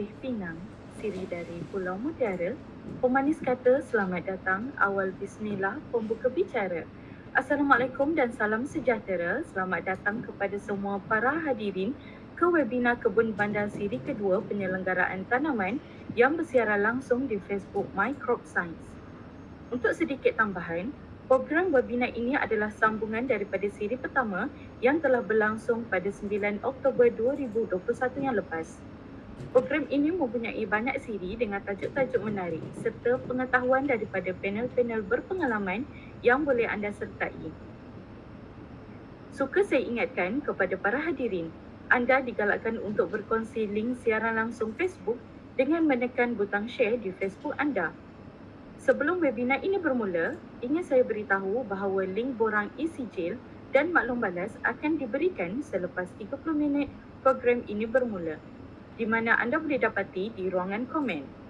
Sirih pinang, sirih dari Pulau Mutiara, pemanis kata selamat datang, awal bismillah, pembuka bicara. Assalamualaikum dan salam sejahtera. Selamat datang kepada semua para hadirin ke webinar Kebun Bandar Siri kedua penyelenggaraan tanaman yang bersiaran langsung di Facebook My Crop Science. Untuk sedikit tambahan, program webinar ini adalah sambungan daripada siri pertama yang telah berlangsung pada 9 Oktober 2021 yang lepas. Program ini mempunyai banyak siri dengan tajuk-tajuk menarik serta pengetahuan daripada panel-panel berpengalaman yang boleh anda sertai. Suka saya ingatkan kepada para hadirin anda digalakkan untuk berkongsi link siaran langsung Facebook dengan menekan butang share di Facebook anda. Sebelum webinar ini bermula, ingin saya beritahu bahawa link borang isi jail dan maklum balas akan diberikan selepas 30 minit program ini bermula di mana anda boleh dapati di ruangan komen.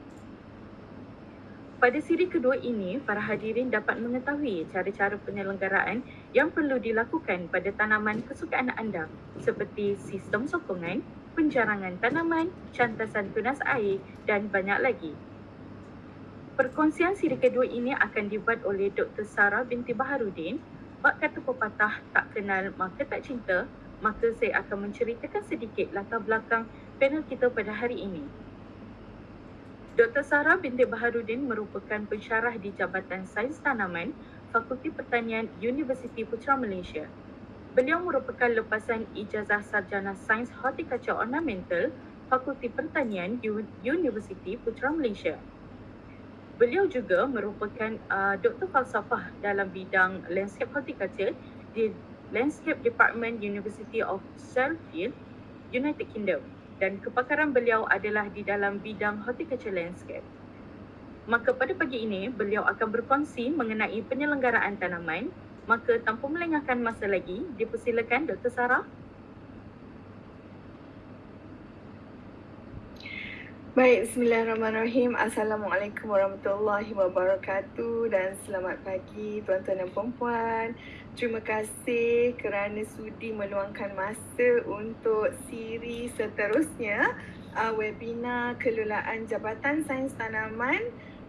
Pada siri kedua ini, para hadirin dapat mengetahui cara-cara penyelenggaraan yang perlu dilakukan pada tanaman kesukaan anda seperti sistem sokongan, penjarangan tanaman, cantasan tunas air dan banyak lagi. Perkongsian siri kedua ini akan dibuat oleh Dr. Sarah binti Baharudin. Bak kata pepatah tak kenal maka tak cinta, maka saya akan menceritakan sedikit latar belakang panel kita pada hari ini. Dr. Sarah binti Baharudin merupakan pensyarah di Jabatan Sains Tanaman Fakulti Pertanian Universiti Putra Malaysia. Beliau merupakan lepasan ijazah sarjana Sains Horticulture Ornamental Fakulti Pertanian Universiti Putra Malaysia. Beliau juga merupakan uh, Doktor Falsafah dalam bidang Landscape Horticulture di Landscape Department University of Sheffield, United Kingdom dan kepakaran beliau adalah di dalam bidang horticulture landscape. Maka pada pagi ini, beliau akan berkongsi mengenai penyelenggaraan tanaman. Maka tanpa melengahkan masa lagi, dipersilakan Dr. Sarah. Baik, Bismillahirrahmanirrahim. Assalamualaikum warahmatullahi wabarakatuh dan selamat pagi tuan-tuan dan puan-puan. Terima kasih kerana sudi meluangkan masa untuk siri seterusnya uh, webinar Kelolaan Jabatan Sains Tanaman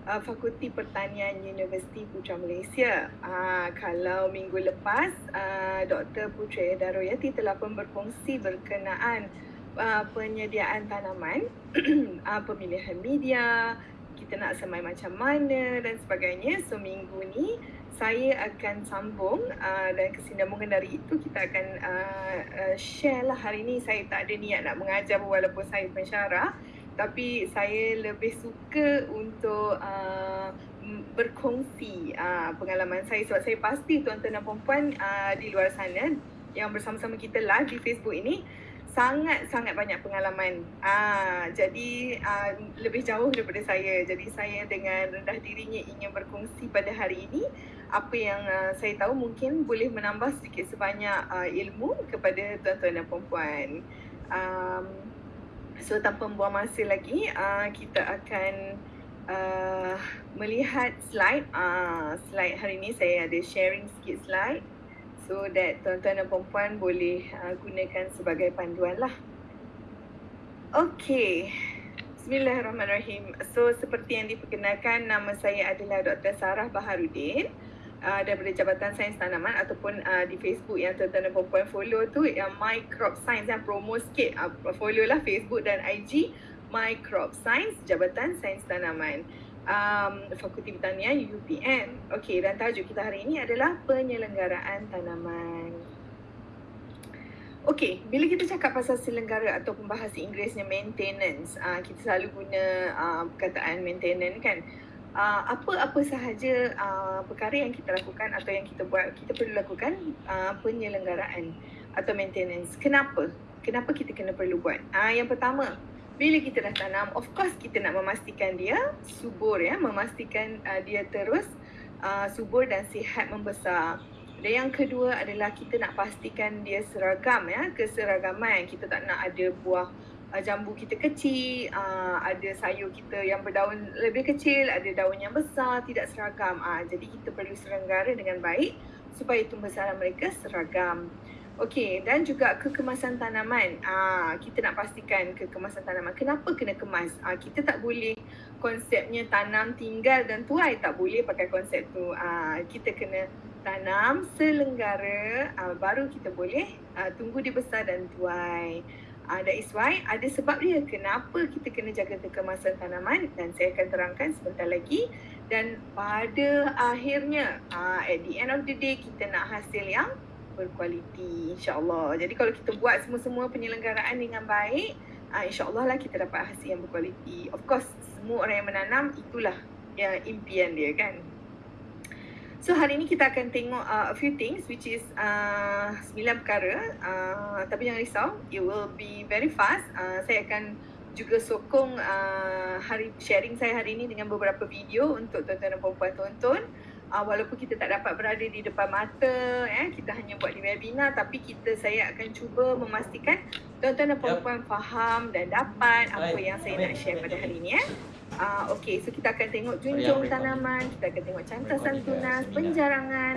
uh, Fakulti Pertanian Universiti Putra Malaysia. Uh, kalau minggu lepas, uh, Dr. Putra Daroyati telah pun berkongsi berkenaan uh, penyediaan tanaman, uh, pemilihan media, kita nak semai macam mana dan sebagainya. So minggu ni saya akan sambung uh, dan kesinambungan dari itu kita akan uh, uh, share lah hari ni saya tak ada niat nak mengajar walaupun saya pensyarah tapi saya lebih suka untuk uh, berkongsi uh, pengalaman saya sebab saya pasti tuan-tuan dan puan-puan uh, di luar sana yang bersama-sama kita live di Facebook ini sangat-sangat banyak pengalaman. Ah, jadi ah, lebih jauh daripada saya. Jadi saya dengan rendah dirinya ingin berkongsi pada hari ini apa yang ah, saya tahu mungkin boleh menambah sedikit sebanyak ah, ilmu kepada tuan-tuan dan puan-puan. Um, so tanpa membuang masa lagi, ah, kita akan uh, melihat slide. Ah, slide hari ini saya ada sharing sikit slide so that tuan-tuan dan puan boleh uh, gunakan sebagai panduan lah. Okay. Bismillahirrahmanirrahim. So seperti yang diperkenalkan nama saya adalah Dr. Sarah Baharudin uh, daripada Jabatan Sains Tanaman ataupun uh, di Facebook yang tuan-tuan dan puan follow tu yang My Crop Science yang promo sikit uh, follow lah Facebook dan IG My Crop Science Jabatan Sains Tanaman um, Fakulti Pertanian UPM. Okey, dan tajuk kita hari ini adalah penyelenggaraan tanaman. Okey, bila kita cakap pasal selenggara atau bahasa Inggerisnya maintenance, uh, kita selalu guna uh, perkataan maintenance kan. Apa-apa sahaja uh, perkara yang kita lakukan atau yang kita buat, kita perlu lakukan uh, penyelenggaraan atau maintenance. Kenapa? Kenapa kita kena perlu buat? Uh, yang pertama, bila kita dah tanam, of course kita nak memastikan dia subur ya, memastikan uh, dia terus uh, subur dan sihat membesar. Dan yang kedua adalah kita nak pastikan dia seragam ya, keseragaman. Kita tak nak ada buah uh, jambu kita kecil, uh, ada sayur kita yang berdaun lebih kecil, ada daun yang besar, tidak seragam. Uh, jadi kita perlu selenggara dengan baik supaya tumbuh besaran mereka seragam. Okey, dan juga kekemasan tanaman. Ah, kita nak pastikan kekemasan tanaman. Kenapa kena kemas? Ah, kita tak boleh konsepnya tanam tinggal dan tuai tak boleh pakai konsep tu. Ah, kita kena tanam selenggara ah, baru kita boleh ah, tunggu dia besar dan tuai. Ah, that is why ada sebab dia kenapa kita kena jaga kekemasan tanaman dan saya akan terangkan sebentar lagi dan pada akhirnya ah, at the end of the day kita nak hasil yang berkualiti insyaAllah. Jadi kalau kita buat semua-semua penyelenggaraan dengan baik, uh, insyaAllah lah kita dapat hasil yang berkualiti. Of course, semua orang yang menanam itulah yang impian dia kan. So hari ini kita akan tengok uh, a few things which is uh, sembilan perkara. Uh, tapi jangan risau, it will be very fast. Uh, saya akan juga sokong uh, hari sharing saya hari ini dengan beberapa video untuk tuan-tuan dan puan-puan tonton uh, walaupun kita tak dapat berada di depan mata eh kita hanya buat di webinar tapi kita saya akan cuba memastikan tuan-tuan dan puan-puan yep. faham dan dapat apa yang saya nak share pada hari ini eh uh, okey so kita akan tengok junjung tanaman kita akan tengok cantasan tunas penjarangan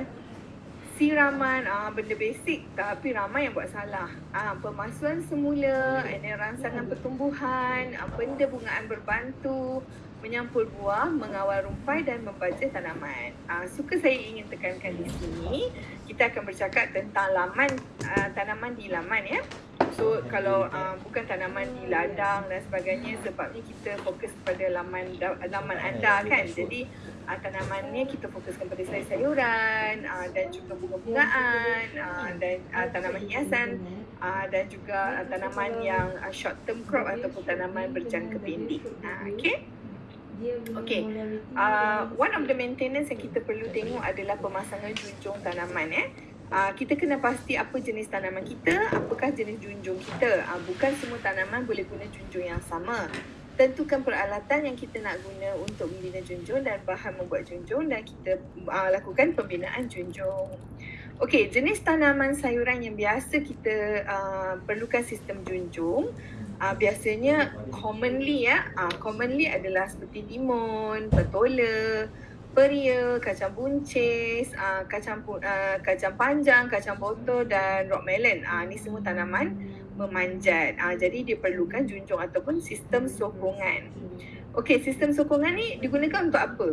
siraman ah benda basic tapi ramai yang buat salah. Ah pemasuan semula ini rangsangan pertumbuhan ah, benda bungaan berbantu menyampul buah, mengawal rumpai dan membaca tanaman. Uh, suka saya ingin tekankan di sini, kita akan bercakap tentang laman uh, tanaman di laman ya. So kalau uh, bukan tanaman di ladang dan sebagainya sebabnya kita fokus pada laman laman anda kan. Jadi uh, tanamannya kita fokuskan pada sayur-sayuran uh, dan juga bunga-bungaan uh, dan uh, tanaman hiasan uh, dan juga uh, tanaman yang uh, short term crop ataupun tanaman berjangka pendek. Uh, okay. Okay, uh, one of the maintenance yang kita perlu tengok adalah pemasangan junjung tanaman eh. Uh, kita kena pasti apa jenis tanaman kita, apakah jenis junjung kita. Uh, bukan semua tanaman boleh guna junjung yang sama. Tentukan peralatan yang kita nak guna untuk membina junjung dan bahan membuat junjung dan kita uh, lakukan pembinaan junjung. Okey, jenis tanaman sayuran yang biasa kita uh, perlukan sistem junjung uh, biasanya commonly ya, uh, commonly adalah seperti timun, petola, peria, kacang buncis, uh, kacang uh, kacang panjang, kacang botol dan rock melon. Uh, ni semua tanaman memanjat. Uh, jadi dia perlukan junjung ataupun sistem sokongan. Okey, sistem sokongan ni digunakan untuk apa?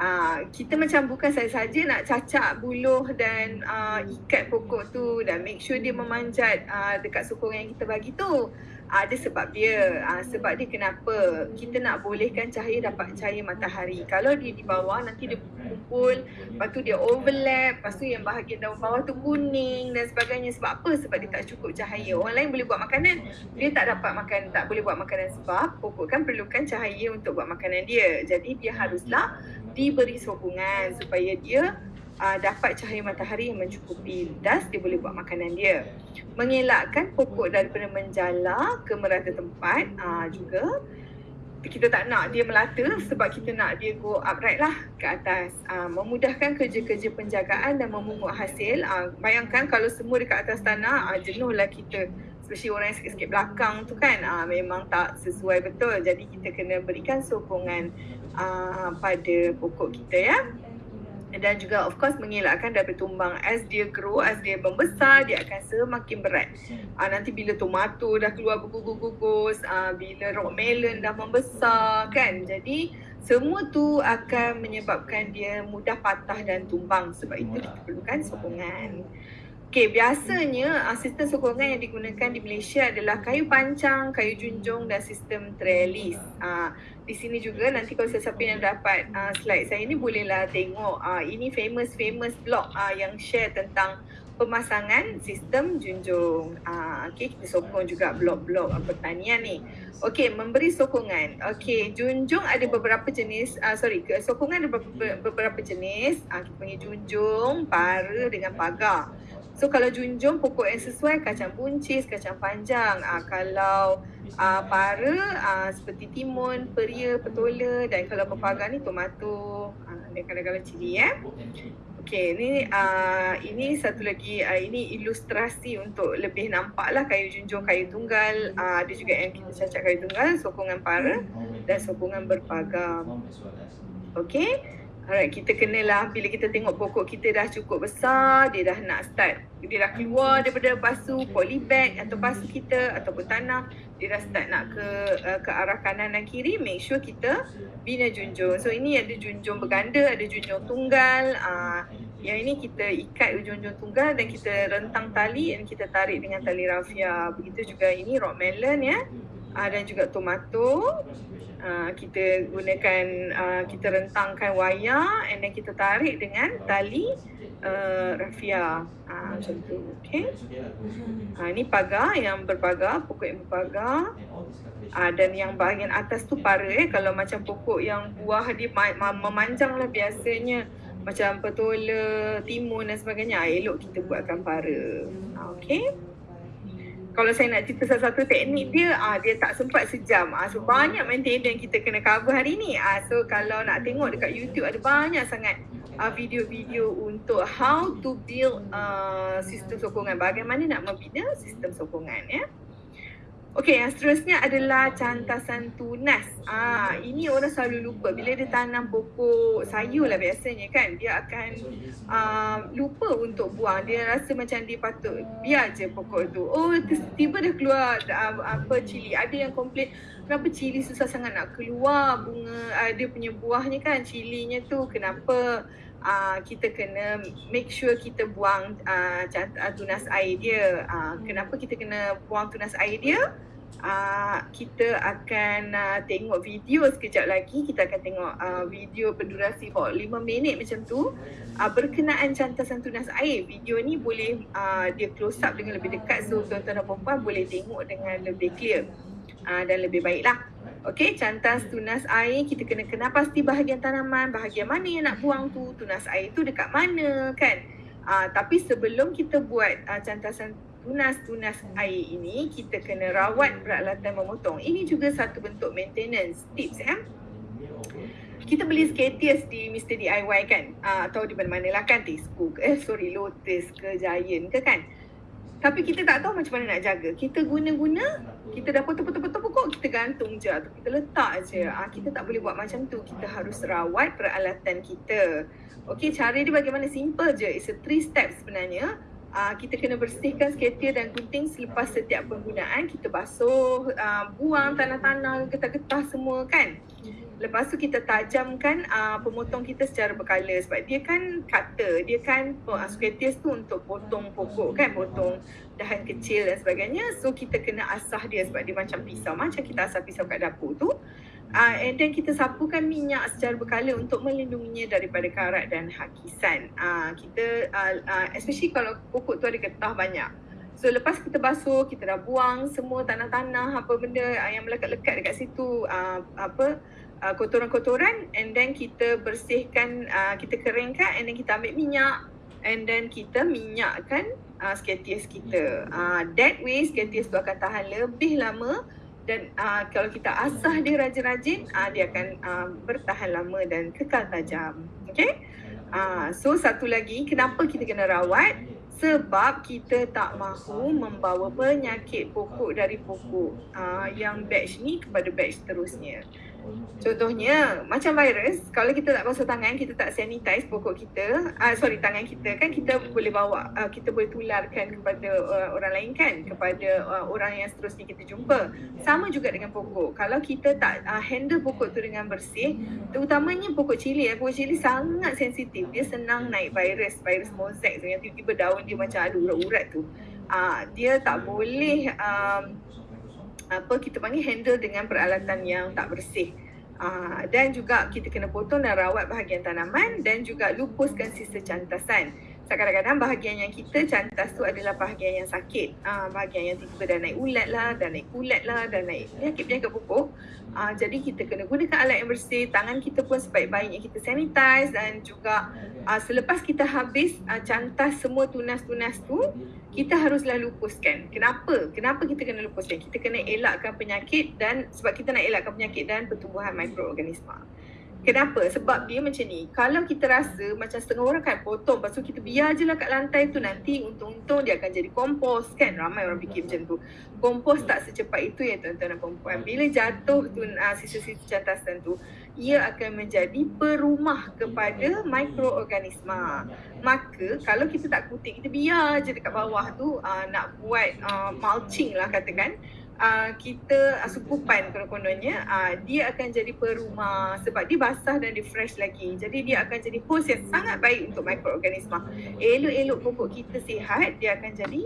Uh, kita macam bukan saja-saja nak cacak buluh dan uh, ikat pokok tu dan make sure dia memanjat uh, dekat sokongan yang kita bagi tu ada sebab dia uh, sebab dia kenapa kita nak bolehkan cahaya dapat cahaya matahari. Kalau dia di bawah nanti dia kumpul lepas tu dia overlap lepas tu yang bahagian daun bawah tu kuning dan sebagainya. Sebab apa? Sebab dia tak cukup cahaya. Orang lain boleh buat makanan. Dia tak dapat makan tak boleh buat makanan sebab pokok kan perlukan cahaya untuk buat makanan dia. Jadi dia haruslah diberi sokongan supaya dia uh, dapat cahaya matahari yang mencukupi das dia boleh buat makanan dia. Mengelakkan pokok daripada menjala ke merata tempat uh, juga. Kita tak nak dia melata sebab kita nak dia go upright lah ke atas. Uh, memudahkan kerja-kerja penjagaan dan memungut hasil. Uh, bayangkan kalau semua dekat atas tanah uh, jenuh lah kita. Especially orang yang sikit-sikit belakang tu kan uh, memang tak sesuai betul. Jadi kita kena berikan sokongan uh, pada pokok kita ya dan juga of course mengelakkan daripada tumbang. As dia grow as dia membesar dia akan semakin berat. Uh, nanti bila tomato dah keluar bergugus-gugus uh, bila rock melon dah membesar kan? Jadi semua tu akan menyebabkan dia mudah patah dan tumbang. Sebab itu diperlukan sokongan Okay, biasanya uh, sistem sokongan yang digunakan di Malaysia adalah kayu pancang, kayu junjung dan sistem trellis. Uh, di sini juga nanti kalau sesiapa yang dapat uh, slide saya ni bolehlah tengok uh, ini famous-famous blog uh, yang share tentang pemasangan sistem junjung. Uh, okay, kita sokong juga blog-blog uh, pertanian ni. Okay, memberi sokongan. Okay, junjung ada beberapa jenis, uh, sorry, sokongan ada beberapa, beberapa jenis. Uh, kita panggil junjung, para dengan pagar. So kalau junjung pokok yang sesuai kacang buncis, kacang panjang. Uh, kalau uh, para uh, seperti timun, peria, petola dan kalau berpagar ni tomato uh, dan kadang-kadang cili ya. Okay, ini uh, ini satu lagi uh, ini ilustrasi untuk lebih nampak lah kayu junjung, kayu tunggal. Uh, ada juga yang kita cacak kayu tunggal, sokongan para dan sokongan berpagar. Okay. Alright, kita kenalah bila kita tengok pokok kita dah cukup besar, dia dah nak start, dia dah keluar daripada pasu polybag atau pasu kita ataupun tanah, dia dah start nak ke uh, ke arah kanan dan kiri, make sure kita bina junjung. So ini ada junjung berganda, ada junjung tunggal. Uh, yang ini kita ikat junjung tunggal dan kita rentang tali dan kita tarik dengan tali rafia. Begitu juga ini rock melon ya. Uh, dan juga tomato. Uh, kita gunakan uh, kita rentangkan wayar and then kita tarik dengan tali uh, rafia uh, macam tu okey. Uh, ini pagar yang berpagar pokok yang berpagar. Uh, dan yang bahagian atas tu para eh. Kalau macam pokok yang buah dia ma- ma- memanjang lah biasanya. Macam petola, timun dan sebagainya. Elok kita buatkan para. Okey kalau saya nak cerita satu-satu teknik dia ah dia tak sempat sejam. Ah so banyak maintenance yang kita kena cover hari ni. Ah so kalau nak tengok dekat YouTube ada banyak sangat ah video-video untuk how to build uh, sistem sokongan. Bagaimana nak membina sistem sokongan ya Okey, yang seterusnya adalah cantasan tunas. Ah, ini orang selalu lupa bila dia tanam pokok sayur lah biasanya kan. Dia akan uh, lupa untuk buang. Dia rasa macam dia patut biar je pokok tu. Oh, tiba dah keluar uh, apa cili. Ada yang komplain kenapa cili susah sangat nak keluar bunga uh, dia punya buahnya kan. Cilinya tu kenapa uh, kita kena make sure kita buang uh, tunas air dia. Uh, kenapa kita kena buang tunas air dia? Uh, kita akan uh, tengok video sekejap lagi. Kita akan tengok uh, video berdurasi about 5 minit macam tu. Uh, berkenaan cantasan tunas air video ni boleh uh, dia close up dengan lebih dekat. So tuan-tuan dan puan boleh tengok dengan lebih clear. Uh, dan lebih baiklah Okey, cantas tunas air kita kena kenal pasti bahagian tanaman, bahagian mana yang nak buang tu, tunas air tu dekat mana kan. Uh, tapi sebelum kita buat uh, cantasan tunas-tunas air ini, kita kena rawat peralatan memotong. Ini juga satu bentuk maintenance tips ya. Kita beli skatius di Mr. DIY kan? Uh, atau di mana-mana lah kan? Tesco ke, eh sorry, Lotus ke, Giant ke kan? Tapi kita tak tahu macam mana nak jaga. Kita guna-guna, kita dah potong-potong-potong pokok, kita gantung je atau kita letak je. Ah, kita tak boleh buat macam tu. Kita harus rawat peralatan kita. Okey, cara dia bagaimana? Simple je. It's a three step sebenarnya. Ah, kita kena bersihkan skater dan gunting selepas setiap penggunaan. Kita basuh, ah, buang tanah-tanah, getah-getah semua kan. Lepas tu kita tajamkan uh, pemotong kita secara berkala sebab dia kan cutter, dia kan uh, squares tu untuk potong pokok kan, potong dahan kecil dan sebagainya. So kita kena asah dia sebab dia macam pisau, macam kita asah pisau kat dapur tu. Uh, and then kita sapukan minyak secara berkala untuk melindunginya daripada karat dan hakisan. Uh, kita, uh, uh, especially kalau pokok tu ada getah banyak. So lepas kita basuh, kita dah buang semua tanah-tanah apa benda yang melekat-lekat dekat situ uh, apa uh, kotoran-kotoran and then kita bersihkan uh, kita keringkan and then kita ambil minyak and then kita minyakkan uh, skatius kita. Uh, that way skatius tu akan tahan lebih lama dan uh, kalau kita asah dia rajin-rajin uh, dia akan uh, bertahan lama dan kekal tajam. Okay? Uh, so satu lagi kenapa kita kena rawat? Sebab kita tak mahu membawa penyakit pokok dari pokok uh, yang batch ni kepada batch terusnya. Contohnya macam virus, kalau kita tak basuh tangan, kita tak sanitize pokok kita, uh, sorry tangan kita kan kita boleh bawa, uh, kita boleh tularkan kepada uh, orang lain kan, kepada uh, orang yang seterusnya kita jumpa. Sama juga dengan pokok. Kalau kita tak uh, handle pokok tu dengan bersih, terutamanya pokok cili, ya, pokok cili sangat sensitif. Dia senang naik virus, virus mosaic tu yang tiba-tiba daun dia macam ada urat-urat tu. Uh, dia tak boleh um, apa kita panggil handle dengan peralatan yang tak bersih. Uh, dan juga kita kena potong dan rawat bahagian tanaman dan juga lupuskan sisa cantasan. So, kadang-kadang bahagian yang kita cantas tu adalah bahagian yang sakit. Uh, bahagian yang tiba-tiba dah naik ulat lah, dah naik kulat lah, dah naik penyakit-penyakit pokok. Uh, jadi kita kena gunakan alat yang bersih, tangan kita pun sebaik-baiknya kita sanitize dan juga uh, selepas kita habis uh, cantas semua tunas-tunas tu, kita haruslah lupuskan. Kenapa? Kenapa kita kena lupuskan? Kita kena elakkan penyakit dan sebab kita nak elakkan penyakit dan pertumbuhan mikroorganisma. Kenapa? Sebab dia macam ni. Kalau kita rasa macam setengah orang kan potong. Lepas tu kita biar je lah kat lantai tu. Nanti untung-untung dia akan jadi kompos kan. Ramai orang fikir macam tu. Kompos tak secepat itu ya tuan-tuan dan perempuan. Bila jatuh tu uh, sisa-sisa cantasan tu. Ia akan menjadi perumah kepada mikroorganisma. Maka kalau kita tak kutik, kita biar je dekat bawah tu uh, nak buat uh, mulching lah katakan uh, kita uh, sukupan konon-kononnya uh, dia akan jadi perumah sebab dia basah dan dia fresh lagi. Jadi dia akan jadi host yang sangat baik untuk mikroorganisma. Elok-elok pokok kita sihat dia akan jadi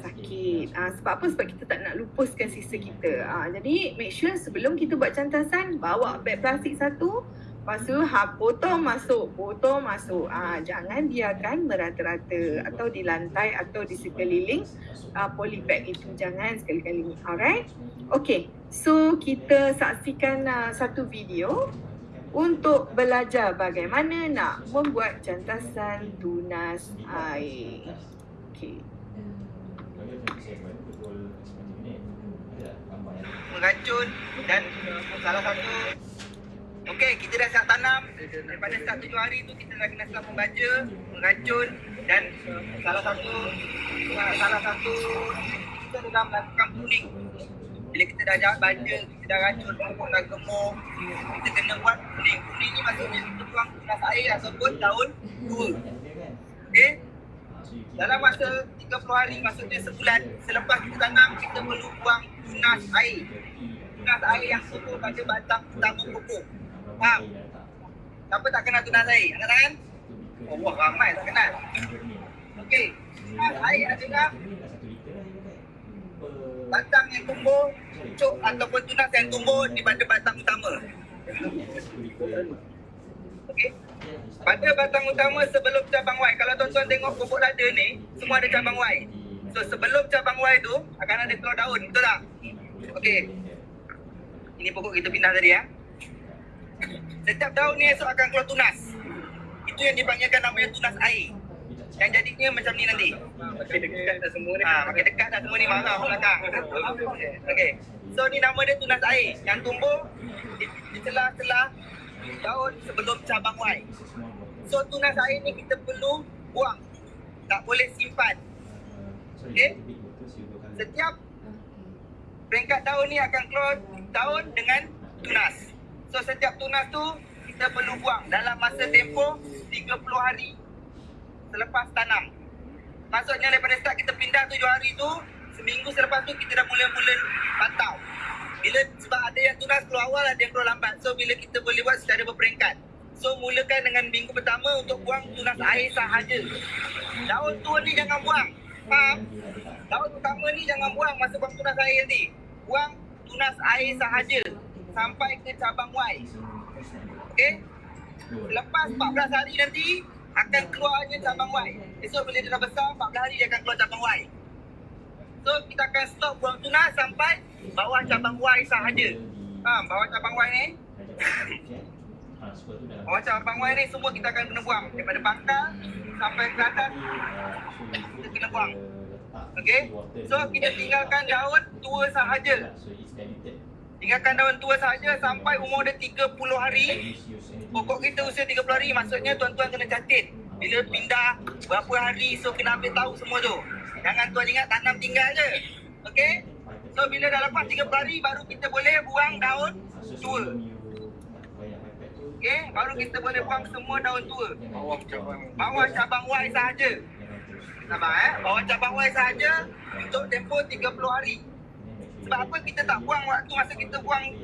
sakit. Uh, sebab apa? Sebab kita tak nak lupuskan sisa kita. Uh, jadi make sure sebelum kita buat cantasan bawa beg plastik satu Lepas tu ha, potong masuk, potong masuk. Ah, jangan biarkan merata-rata atau di lantai atau di sekeliling uh, polybag itu. Jangan sekali-kali. Alright? Okay. So kita saksikan uh, satu video untuk belajar bagaimana nak membuat cantasan tunas air. Okay. Meracun dan salah satu Okey, kita dah siap tanam. Daripada start tujuh hari tu kita dah kena start membaca, meracun dan salah satu salah satu kita dah melakukan pruning. Bila kita dah jahat baca, kita dah racun, pokok dah gemuk, kita kena buat pruning. Pruning ni maksudnya kita buang tunas air ataupun daun tua. Okey? Dalam masa 30 hari, maksudnya sebulan selepas kita tanam, kita perlu buang tunas air. Tunas air yang tumbuh pada batang utama pokok. Faham? Siapa tak kenal tunas air? Angkat tangan. Oh, wah, ramai tak kenal. Okey. Air adalah batang yang tumbuh, pucuk ataupun tunas yang tumbuh di pada batang utama. Okey. Pada batang utama sebelum cabang Y. Kalau tuan-tuan tengok pokok lada ni, semua ada cabang Y. So sebelum cabang Y tu akan ada keluar daun, betul tak? Okey. Ini pokok kita pindah tadi ya. Setiap daun ni esok akan keluar tunas. Itu yang dipanggilkan namanya tunas air. Yang jadinya macam ni nanti. Makin dekat dah semua ni. Ha, makin dekat dah semua ni marah belakang. Okey. So ni nama dia tunas air yang tumbuh di, di celah-celah daun sebelum cabang Y. So tunas air ni kita perlu buang. Tak boleh simpan. Okey. Setiap peringkat daun ni akan keluar daun dengan tunas. So setiap tunas tu kita perlu buang dalam masa tempoh 30 hari selepas tanam. Maksudnya daripada start kita pindah 7 hari tu, seminggu selepas tu kita dah mula-mula pantau. Bila sebab ada yang tunas keluar awal, ada yang keluar lambat. So bila kita boleh buat secara berperingkat. So mulakan dengan minggu pertama untuk buang tunas air sahaja. Daun tua ni jangan buang. Faham? Daun utama ni jangan buang masa buang tunas air nanti. Buang tunas air sahaja sampai ke cabang Y. Okey? Lepas 14 hari nanti akan keluarnya cabang Y. Esok bila dia dah besar 14 hari dia akan keluar cabang Y. So kita akan stop buang tunas sampai bawah cabang Y sahaja. Faham? Bawah cabang Y ni. Bawah cabang Y ni semua kita akan kena buang. Daripada pangkal sampai ke atas kita kena buang. Okey? So kita tinggalkan daun tua sahaja. Tinggalkan daun tua sahaja sampai umur dia 30 hari. Pokok kita usia 30 hari maksudnya tuan-tuan kena catat. Bila pindah berapa hari so kena ambil tahu semua tu. Jangan tuan ingat tanam tinggal je. Okey? So bila dah lepas 30 hari baru kita boleh buang daun tua. Okey, baru kita boleh buang semua daun tua. Bawah cabang. Bawah cabang Y sahaja. Sabar eh. Bawah cabang Y sahaja untuk tempoh 30 hari. Sebab apa kita tak buang waktu masa kita buang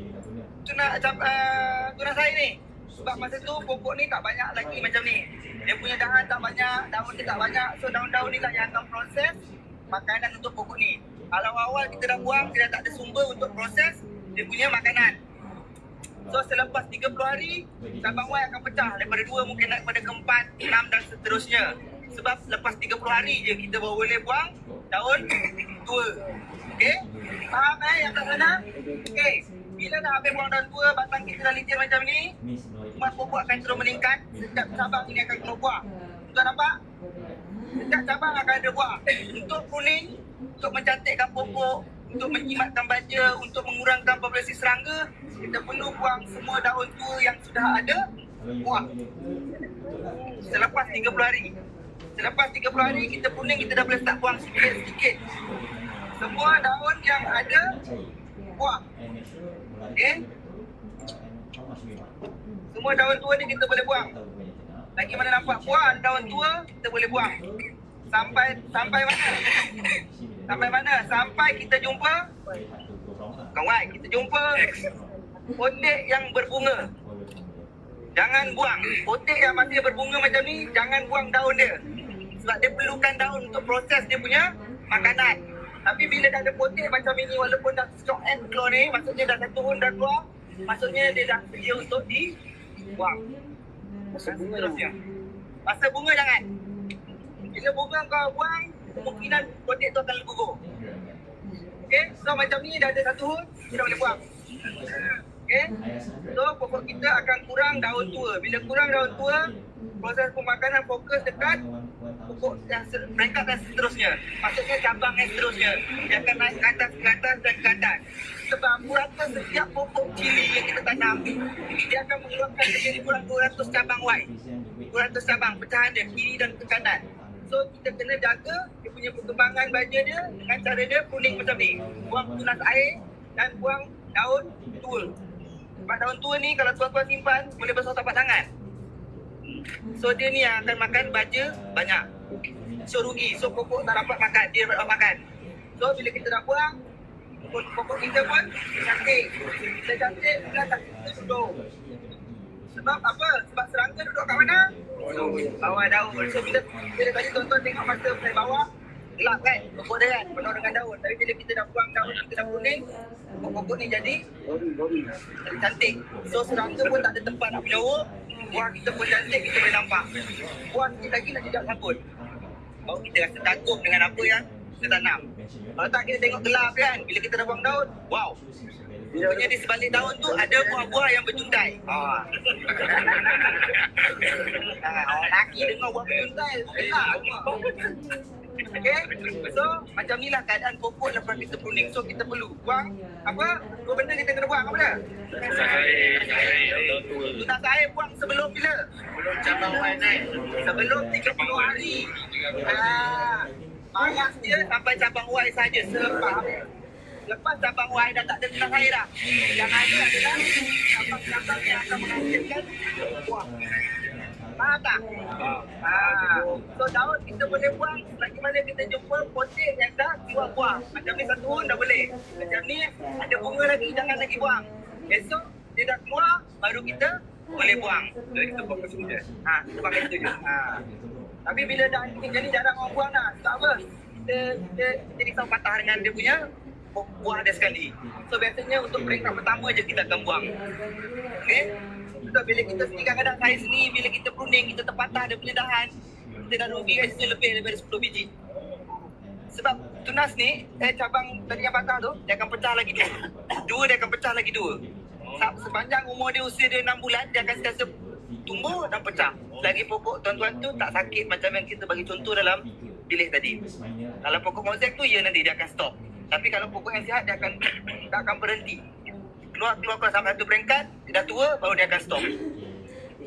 tunas uh, tunas air ni? Sebab masa tu pokok ni tak banyak lagi macam ni. Dia punya dahan tak banyak, daun dia tak banyak. So daun-daun ni lah yang akan proses makanan untuk pokok ni. Kalau awal kita dah buang, kita tak ada sumber untuk proses dia punya makanan. So selepas 30 hari, cabang Y akan pecah daripada 2 mungkin naik keempat, enam dan seterusnya. Sebab lepas 30 hari je kita boleh buang daun tua. Okey? Faham eh yang kat sana? Okey. Bila dah habis buang daun tua, batang kita dah licin macam ni, umat pokok akan terus meningkat. Setiap cabang ini akan keluar buah. Tuan nampak? Setiap cabang akan ada buah. Untuk kuning, untuk mencantikkan pokok, untuk menjimatkan baja, untuk mengurangkan populasi serangga, kita perlu buang semua daun tua yang sudah ada buang selepas 30 hari selepas 30 hari kita pruning kita dah boleh start buang sikit-sikit semua daun yang ada buang. Okey? Semua daun tua ni kita boleh buang. Lagi mana nampak buah daun tua kita boleh buang. Sampai sampai mana? Sampai mana? Sampai kita jumpa? Kawan kita jumpa potek yang berbunga. Jangan buang. Potek yang masih berbunga macam ni jangan buang daun dia. Sebab dia perlukan daun untuk proses dia punya makanan tapi bila dah ada potek macam ini walaupun dah stock end keluar ni maksudnya dah satu tahun dah keluar maksudnya dia dah sedia untuk dibuang dan seterusnya masa bunga jangan. Bila bunga kau buang kemungkinan potek tu akan gugur. Okay, so macam ni dah ada satu hut, kita boleh buang. Okay, so pokok kita akan kurang daun tua. Bila kurang daun tua, proses pemakanan fokus dekat pokok yang peringkat dan seterusnya. Maksudnya cabang yang seterusnya. Dia akan naik ke atas, ke atas dan ke atas. Sebab rata setiap pokok cili yang kita tanam, dia akan mengeluarkan lebih kurang 200 cabang white. 200 cabang pecahan dia kiri dan ke kanan. So kita kena jaga dia punya perkembangan baja dia dengan cara dia kuning macam ni. Buang tunas air dan buang daun tua. Sebab daun tua ni kalau tuan-tuan simpan boleh besar tapak tangan. So dia ni akan makan baja banyak. So rugi. So pokok tak dapat makan, dia dapat makan. So bila kita dah buang, pokok, pokok kita pun cantik. Bila cantik, bila tak kita duduk. Sebab apa? Sebab serangga duduk kat mana? Bawah daun. So bila, bila tadi tuan-tuan tengok masa dari bawah, gelap kan? Pokok dia kan? Penuh dengan daun. Tapi bila kita dah buang daun, kita dah kuning, pokok-pokok ni jadi jadi cantik. So serangga pun tak ada tempat nak menyawa. Buah kita pun cantik, kita boleh nampak. Buah sikit lagi nak jejak sambut. Baru kita rasa kagum dengan apa yang kita tanam. Kalau tak kita tengok gelap kan, bila kita dah buang daun, wow. Rupanya di sebalik daun tu ada buah-buah yang berjuntai. Orang lelaki dengar buah berjuntai, gelap. Okay, so macam ni lah keadaan pokok lepas kita pruning. So kita perlu buang apa? Dua benda kita kena buang apa dia? Tunas air buang sebelum bila? Sebelum cabang naik. Sebelum 30 hari. Ah, Panas dia sampai cabang white saja sebab Lepas cabang white dah tak ada tunas air dah. Yang ada adalah cabang-cabang yang akan menghasilkan buah. Faham tak? Ah, so daun kita boleh buang lagi mana kita jumpa potek yang dah keluar buah. Macam ni satu tahun dah boleh. Macam ni ada bunga lagi jangan lagi buang. Esok dia dah keluar baru kita boleh buang. Jadi kita buang macam je. Ha, kita pakai itu je. Ha. Tapi bila dah ni jadi jarang orang buang dah. Sebab apa? Kita, kita, kita risau patah dengan dia punya bu- buah dia sekali. So biasanya untuk peringkat pertama je kita akan buang. Okay? So bila kita sini kadang-kadang saiz ni bila kita pruning kita terpatah dia punya dahan kita dah rugi kat situ lebih daripada 10 biji. Sebab tunas ni eh cabang tadi yang patah tu dia akan pecah lagi dua. Dua dia akan pecah lagi dua. Sa- Sepanjang umur dia usia dia 6 bulan dia akan sentiasa tumbuh dan pecah. Lagi pokok tuan-tuan tu tak sakit macam yang kita bagi contoh dalam bilik tadi. Kalau pokok mozaik tu ya nanti dia akan stop. Tapi kalau pokok yang sihat dia akan tak akan berhenti. Keluar keluar keluar sampai satu peringkat, dia dah tua baru dia akan stop.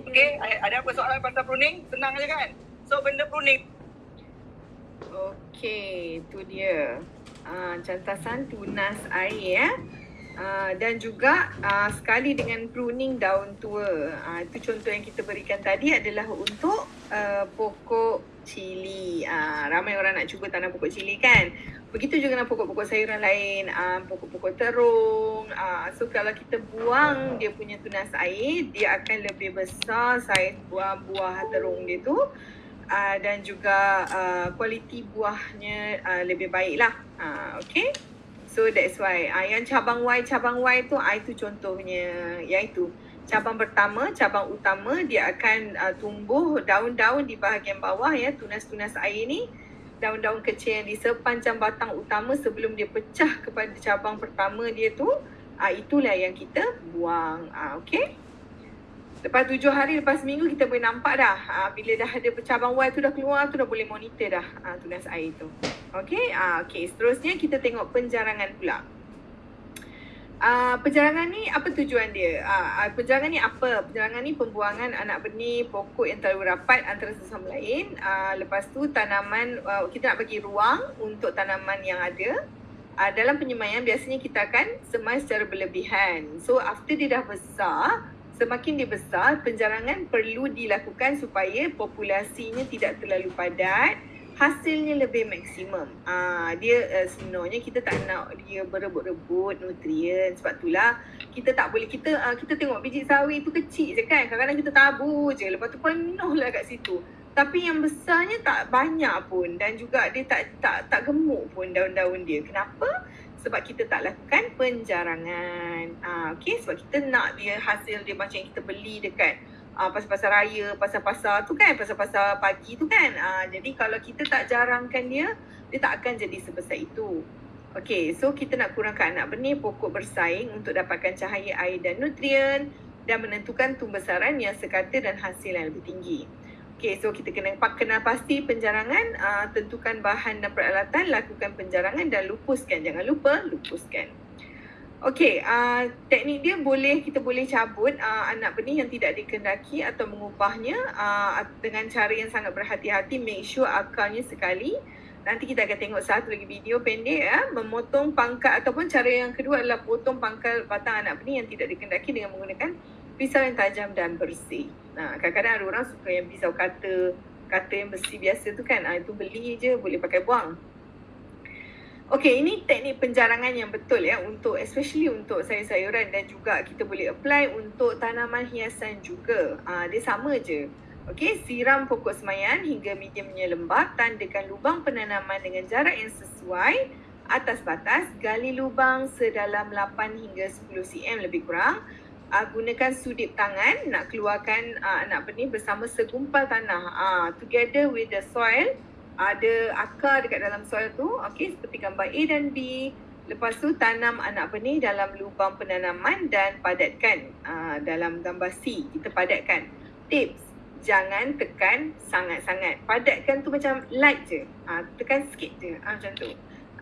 Okey, ada apa soalan pasal pruning? Senang aja kan? So benda pruning Okey, tu dia. Uh, cantasan tunas air ya. Uh, dan juga uh, sekali dengan pruning daun tua. Uh, itu contoh yang kita berikan tadi adalah untuk uh, pokok cili. Uh, ramai orang nak cuba tanam pokok cili kan. Begitu juga dengan pokok-pokok sayuran lain, uh, pokok-pokok terung. Uh, so kalau kita buang dia punya tunas air, dia akan lebih besar saiz buah-buah terung dia tu uh, dan juga uh, kualiti buahnya uh, lebih baik lah. Uh, okay. So that's why. Uh, yang cabang Y, cabang Y tu, uh, itu contohnya. Iaitu cabang pertama, cabang utama dia akan uh, tumbuh daun-daun di bahagian bawah ya, tunas-tunas air ni. Daun-daun kecil yang di sepanjang batang utama sebelum dia pecah kepada cabang pertama dia tu. Uh, itulah yang kita buang. Uh, okay. Lepas tujuh hari, lepas seminggu kita boleh nampak dah. Ha, bila dah ada cabang Y tu dah keluar, tu dah boleh monitor dah ha, tunas air tu. Okay, ha, okay. seterusnya kita tengok penjarangan pula. Uh, penjarangan ni apa tujuan dia? Uh, penjarangan ni apa? Penjarangan ni pembuangan anak benih pokok yang terlalu rapat antara satu sama lain. Uh, lepas tu tanaman uh, kita nak bagi ruang untuk tanaman yang ada. Uh, dalam penyemaian biasanya kita akan semai secara berlebihan. So after dia dah besar, semakin dia besar, penjarangan perlu dilakukan supaya populasinya tidak terlalu padat hasilnya lebih maksimum. Ah dia uh, sebenarnya kita tak nak dia berebut-rebut nutrien sebab itulah kita tak boleh kita uh, kita tengok biji sawi tu kecil je kan. Kadang-kadang kita tabur je lepas tu penuh lah kat situ. Tapi yang besarnya tak banyak pun dan juga dia tak tak tak gemuk pun daun-daun dia. Kenapa? Sebab kita tak lakukan penjarangan. Ah okey sebab kita nak dia hasil dia macam yang kita beli dekat uh, pasar-pasar raya, pasar-pasar tu kan, pasar-pasar pagi tu kan. Uh, jadi kalau kita tak jarangkan dia, dia tak akan jadi sebesar itu. Okay, so kita nak kurangkan anak benih pokok bersaing untuk dapatkan cahaya air dan nutrien dan menentukan tumbesaran yang sekata dan hasil yang lebih tinggi. Okay, so kita kena kenal pasti penjarangan, uh, tentukan bahan dan peralatan, lakukan penjarangan dan lupuskan. Jangan lupa lupuskan. Okey, uh, teknik dia boleh kita boleh cabut uh, anak benih yang tidak dikendaki atau mengubahnya uh, dengan cara yang sangat berhati-hati. Make sure akarnya sekali. Nanti kita akan tengok satu lagi video pendek ya, memotong pangkal ataupun cara yang kedua adalah potong pangkal batang anak benih yang tidak dikendaki dengan menggunakan pisau yang tajam dan bersih. Nah, kadang-kadang ada orang suka yang pisau kata kata yang bersih biasa tu kan. Ah itu beli je boleh pakai buang. Okey, ini teknik penjarangan yang betul ya untuk especially untuk sayur-sayuran dan juga kita boleh apply untuk tanaman hiasan juga. Ah dia sama je. Okey, siram pokok semayan hingga mediumnya lembab, tandakan lubang penanaman dengan jarak yang sesuai atas batas, gali lubang sedalam 8 hingga 10 cm lebih kurang. Uh, gunakan sudip tangan nak keluarkan uh, anak benih bersama segumpal tanah. Uh, together with the soil ada akar dekat dalam soil tu okey seperti gambar A dan B. Lepas tu tanam anak benih dalam lubang penanaman dan padatkan uh, dalam gambar C. Kita padatkan. Tips jangan tekan sangat-sangat. Padatkan tu macam light je. Uh, tekan sikit je. Uh, macam tu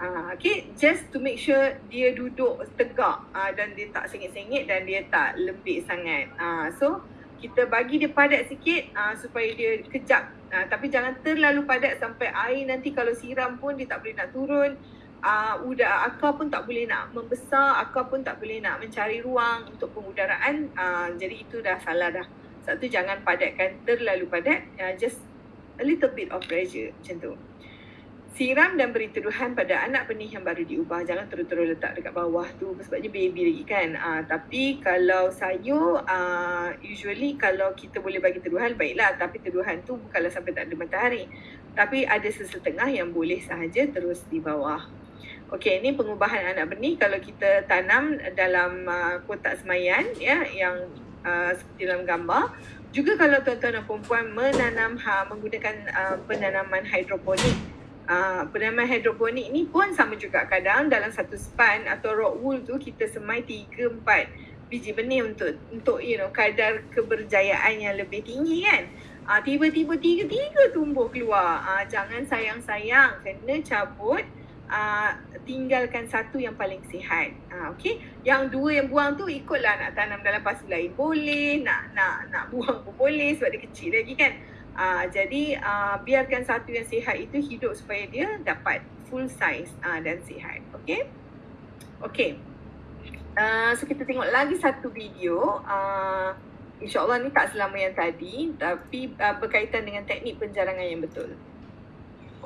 uh, okay just to make sure dia duduk tegak uh, dan dia tak sengit-sengit dan dia tak lembik sangat. Uh, so kita bagi dia padat sikit uh, supaya dia kejap. Uh, tapi jangan terlalu padat sampai air nanti kalau siram pun dia tak boleh nak turun. Uh, udah akar pun tak boleh nak membesar akar pun tak boleh nak mencari ruang untuk pengudaraan. Uh, jadi itu dah salah dah. Satu jangan padatkan terlalu padat. Uh, just a little bit of pressure macam tu siram dan beri tuduhan pada anak benih yang baru diubah. Jangan terus-terus letak dekat bawah tu sebabnya baby lagi kan. Uh, tapi kalau sayur, uh, usually kalau kita boleh bagi tuduhan, baiklah. Tapi tuduhan tu bukanlah sampai tak ada matahari. Tapi ada sesetengah yang boleh sahaja terus di bawah. Okey, ini pengubahan anak benih kalau kita tanam dalam uh, kotak semayan ya yang uh, seperti dalam gambar. Juga kalau tuan-tuan dan perempuan menanam ha, menggunakan uh, penanaman hidroponik Uh, penanaman hidroponik ni pun sama juga kadang dalam satu span atau rock wool tu kita semai 3 4 biji benih untuk untuk you know kadar keberjayaan yang lebih tinggi kan. uh, tiba-tiba tiga-tiga tumbuh keluar. uh, jangan sayang-sayang kena cabut uh, tinggalkan satu yang paling sihat. uh, okey. Yang dua yang buang tu ikutlah nak tanam dalam pasu lain boleh, nak nak nak buang pun boleh sebab dia kecil lagi kan. Uh, jadi uh, biarkan satu yang sihat itu hidup supaya dia dapat full size uh, dan sihat. Okay? Okay. Uh, so kita tengok lagi satu video. Uh, InsyaAllah ni tak selama yang tadi tapi uh, berkaitan dengan teknik penjarangan yang betul.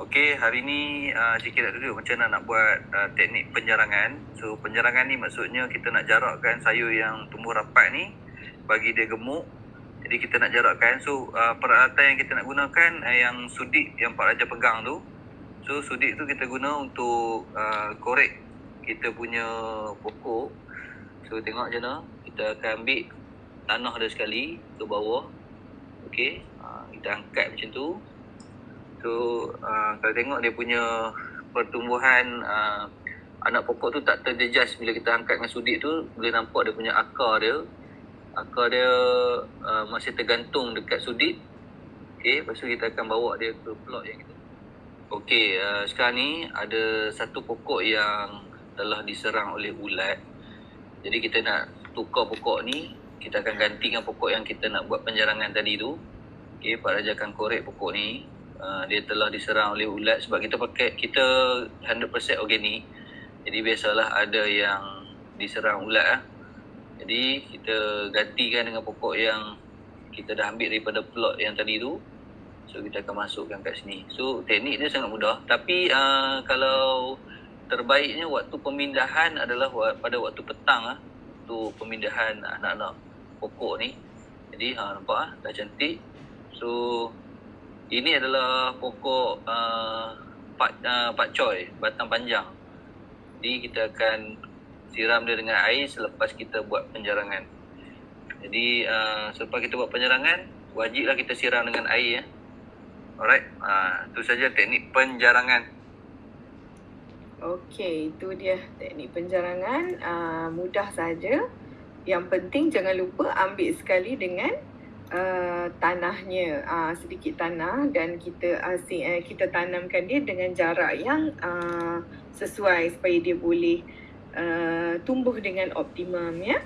Okay, hari ni uh, Cik nak duduk macam mana nak buat uh, teknik penjarangan. So penjarangan ni maksudnya kita nak jarakkan sayur yang tumbuh rapat ni bagi dia gemuk jadi kita nak jarakkan. So uh, peralatan yang kita nak gunakan uh, yang sudik yang Pak Raja pegang tu. So sudik tu kita guna untuk uh, korek kita punya pokok. So tengok je mana. Kita akan ambil tanah dia sekali ke bawah. Okey. Uh, kita angkat macam tu. So uh, kalau tengok dia punya pertumbuhan uh, anak pokok tu tak terjejas bila kita angkat dengan sudik tu boleh nampak dia punya akar dia akar dia uh, masih tergantung dekat sudit. Okey, lepas tu kita akan bawa dia ke plot yang kita. Okey, uh, sekarang ni ada satu pokok yang telah diserang oleh ulat. Jadi kita nak tukar pokok ni, kita akan ganti dengan pokok yang kita nak buat penjarangan tadi tu. Okey, Pak Raja akan korek pokok ni. Uh, dia telah diserang oleh ulat sebab kita pakai kita 100% organik. Jadi biasalah ada yang diserang ulat lah. Jadi kita gantikan dengan pokok yang kita dah ambil daripada plot yang tadi tu. So kita akan masukkan kat sini. So teknik dia sangat mudah. Tapi uh, kalau terbaiknya waktu pemindahan adalah pada waktu petang lah. Waktu pemindahan anak-anak pokok ni. Jadi ha, nampak ah dah cantik. So ini adalah pokok uh, pak uh, pak coy, batang panjang. Jadi kita akan siram dia dengan air selepas kita buat penjarangan. Jadi uh, selepas kita buat penjarangan, wajiblah kita siram dengan air ya. Alright, uh, itu saja teknik penjarangan. Okey, itu dia teknik penjarangan. Uh, mudah saja. Yang penting jangan lupa ambil sekali dengan uh, tanahnya, uh, sedikit tanah dan kita uh, si, uh, kita tanamkan dia dengan jarak yang uh, sesuai supaya dia boleh uh, tumbuh dengan optimum ya.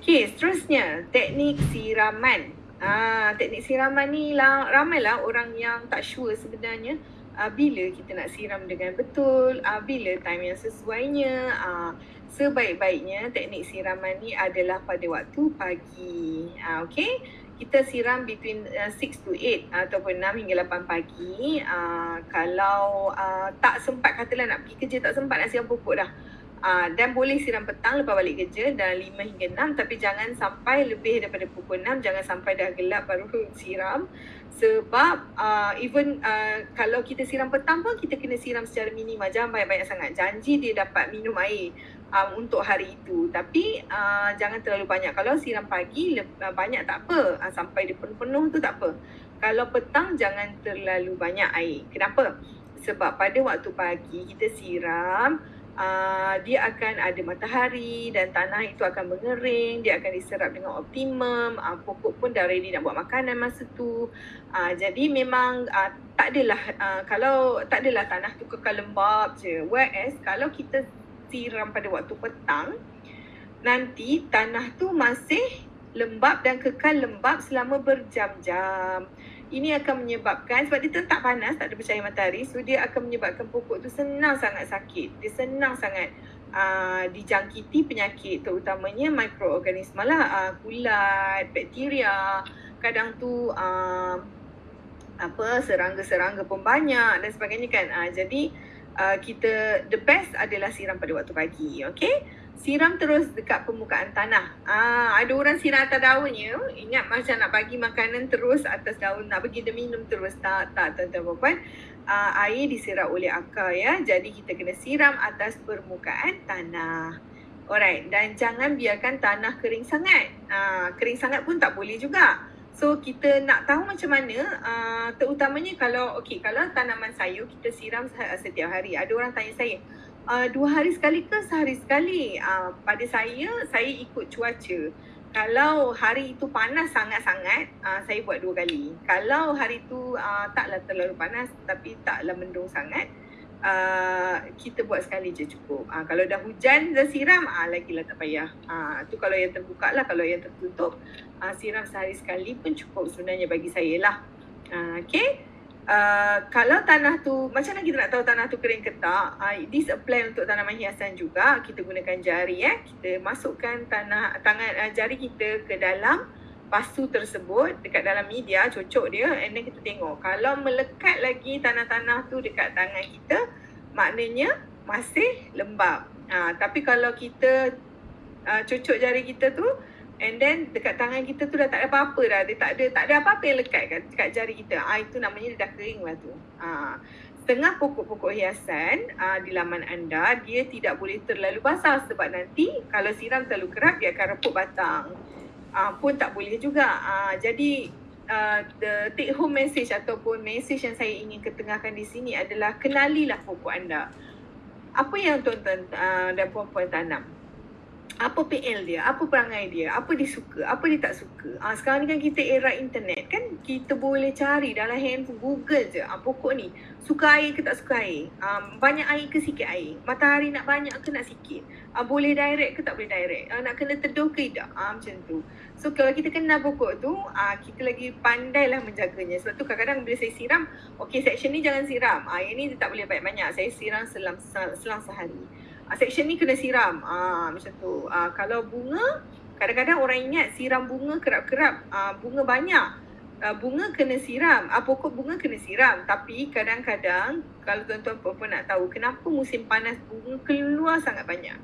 Okey, seterusnya teknik siraman. Ah, teknik siraman ni lah, ramailah orang yang tak sure sebenarnya uh, bila kita nak siram dengan betul, uh, bila time yang sesuainya. Uh, sebaik-baiknya teknik siraman ni adalah pada waktu pagi. Uh, okay? Kita siram between uh, 6 to 8 ataupun 6 hingga 8 pagi. Uh, kalau uh, tak sempat katalah nak pergi kerja, tak sempat nak siram pokok dah. Uh, dan boleh siram petang lepas balik kerja dan 5 hingga 6 tapi jangan sampai lebih daripada pukul 6 jangan sampai dah gelap baru siram. Sebab uh, even uh, kalau kita siram petang pun kita kena siram secara minima jangan banyak-banyak sangat. Janji dia dapat minum air um, untuk hari itu. Tapi uh, jangan terlalu banyak. Kalau siram pagi le- banyak tak apa. Uh, sampai dia penuh-penuh tu tak apa. Kalau petang jangan terlalu banyak air. Kenapa? Sebab pada waktu pagi kita siram uh, dia akan ada matahari dan tanah itu akan mengering, dia akan diserap dengan optimum, uh, pokok pun dah ready nak buat makanan masa tu. Uh, jadi memang uh, tak adalah uh, kalau tak adalah tanah tu kekal lembab je. Whereas kalau kita siram pada waktu petang, nanti tanah tu masih lembab dan kekal lembab selama berjam-jam. Ini akan menyebabkan sebab dia tak panas, tak ada bercahaya matahari, so dia akan menyebabkan pokok tu senang sangat sakit. Dia senang sangat uh, dijangkiti penyakit terutamanya mikroorganisma lah, uh, kulat, bakteria. Kadang tu uh, apa serangga-serangga pun banyak dan sebagainya kan. Uh, jadi uh, kita the best adalah siram pada waktu pagi, okay? Siram terus dekat permukaan tanah. Ah, ada orang siram atas daunnya. Ingat macam nak bagi makanan terus atas daun, nak bagi dia minum terus. Tak, tak, tuan-tuan puan. Ah, air diserap oleh akar ya. Jadi kita kena siram atas permukaan tanah. Alright, dan jangan biarkan tanah kering sangat. Ah, kering sangat pun tak boleh juga. So kita nak tahu macam mana uh, terutamanya kalau okey kalau tanaman sayur kita siram setiap hari. Ada orang tanya saya, uh, dua hari sekali ke sehari sekali? Uh, pada saya, saya ikut cuaca. Kalau hari itu panas sangat-sangat, uh, saya buat dua kali. Kalau hari itu uh, taklah terlalu panas tapi taklah mendung sangat, uh, kita buat sekali je cukup. Uh, kalau dah hujan, dah siram, uh, lagilah tak payah. Uh, tu kalau yang terbuka lah, kalau yang tertutup, uh, siram sehari sekali pun cukup sebenarnya bagi saya lah. Uh, okay. Uh, kalau tanah tu, macam mana kita nak tahu tanah tu kering ke tak? Uh, this apply untuk tanaman hiasan juga. Kita gunakan jari eh. Kita masukkan tanah tangan uh, jari kita ke dalam pasu tersebut dekat dalam media, cocok dia and then kita tengok. Kalau melekat lagi tanah-tanah tu dekat tangan kita, maknanya masih lembab. Uh, tapi kalau kita uh, cocok jari kita tu, And then dekat tangan kita tu dah tak ada apa-apa dah. Dia tak ada tak ada apa-apa yang lekat kat, kat jari kita. Ah itu namanya dia dah kering lah tu. Ah setengah pokok-pokok hiasan ah, di laman anda dia tidak boleh terlalu basah sebab nanti kalau siram terlalu kerap dia akan reput batang. Ah pun tak boleh juga. Ah jadi uh, the take home message ataupun message yang saya ingin ketengahkan di sini adalah kenalilah pokok anda. Apa yang tuan-tuan uh, dan puan-puan tanam? Apa PL dia, apa perangai dia, apa dia suka, apa dia tak suka. Ah sekarang ni kan kita era internet kan kita boleh cari dalam handphone Google je. Ah pokok ni suka air ke tak suka air. Ah banyak air ke sikit air. Matahari nak banyak ke nak sikit. Ah boleh direct ke tak boleh direct. Ah nak kena teduh ke tidak. Ah macam tu. So kalau kita kenal pokok tu, ah kita lagi pandailah menjaganya. Sebab tu kadang-kadang bila saya siram, okey section ni jangan siram. Ah yang ni tak boleh banyak-banyak. Saya siram selang selang sehari uh, section ni kena siram. Ah macam tu. Uh, kalau bunga kadang-kadang orang ingat siram bunga kerap-kerap uh, bunga banyak. Uh, bunga kena siram, uh, pokok bunga kena siram tapi kadang-kadang kalau tuan-tuan puan nak tahu kenapa musim panas bunga keluar sangat banyak.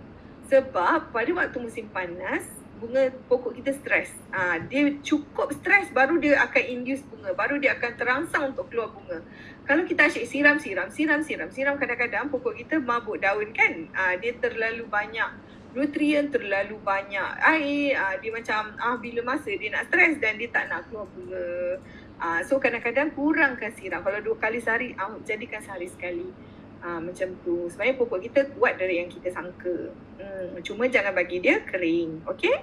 Sebab pada waktu musim panas bunga pokok kita stres. Ah dia cukup stres baru dia akan induce bunga, baru dia akan terangsang untuk keluar bunga. Kalau kita asyik siram siram siram siram siram kadang-kadang pokok kita mabuk daun kan. Ah dia terlalu banyak nutrien terlalu banyak air ah dia macam ah bila masa dia nak stres dan dia tak nak keluar bunga. Ah so kadang-kadang kurangkan siram. Kalau dua kali sehari ah jadikan sehari sekali. Ah macam tu. Sebenarnya pokok kita kuat dari yang kita sangka. Hmm, cuma jangan bagi dia kering. Okay?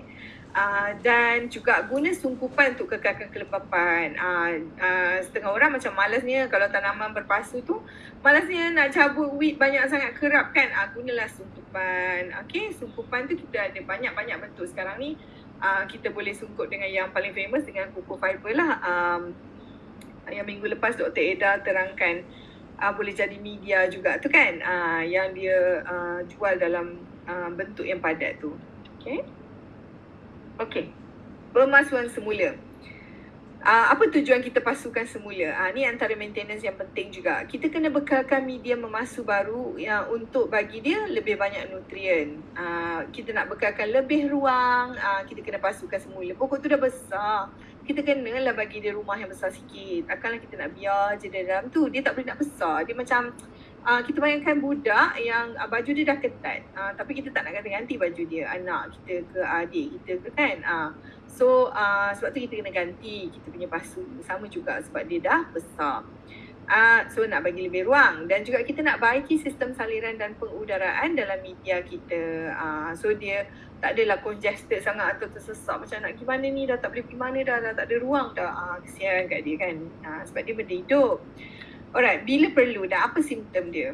Uh, dan juga guna sungkupan untuk kekalkan kelepapan. Uh, uh, setengah orang macam malasnya kalau tanaman berpasu tu, malasnya nak cabut weed banyak sangat kerap kan. Uh, gunalah sungkupan. Okay, sungkupan tu kita ada banyak-banyak bentuk. Sekarang ni uh, kita boleh sungkup dengan yang paling famous dengan kuku fiber lah. Um, yang minggu lepas Dr. Eda terangkan uh, boleh jadi media juga tu kan uh, yang dia uh, jual dalam uh, bentuk yang padat tu. Okay. Okay. Pemasuhan semula. Uh, apa tujuan kita pasukan semula? Uh, ni antara maintenance yang penting juga. Kita kena bekalkan media memasu baru yang untuk bagi dia lebih banyak nutrien. Uh, kita nak bekalkan lebih ruang, uh, kita kena pasukan semula. Pokok tu dah besar kita kena lah bagi dia rumah yang besar sikit. Takkanlah kita nak biar je dalam tu. Dia tak boleh nak besar. Dia macam uh, kita bayangkan budak yang uh, baju dia dah ketat. Uh, tapi kita tak nak ganti-ganti baju dia. Anak kita ke adik kita ke kan. Uh, so uh, sebab tu kita kena ganti kita punya pasu. Sama juga sebab dia dah besar. Uh, so nak bagi lebih ruang dan juga kita nak baiki sistem saliran dan pengudaraan dalam media kita. Uh, so dia tak adalah congested sangat atau tersesak macam nak pergi mana ni dah tak boleh pergi mana dah, dah tak ada ruang dah. Uh, kesian kat dia kan. Uh, sebab dia benda hidup. Alright, bila perlu dan apa simptom dia?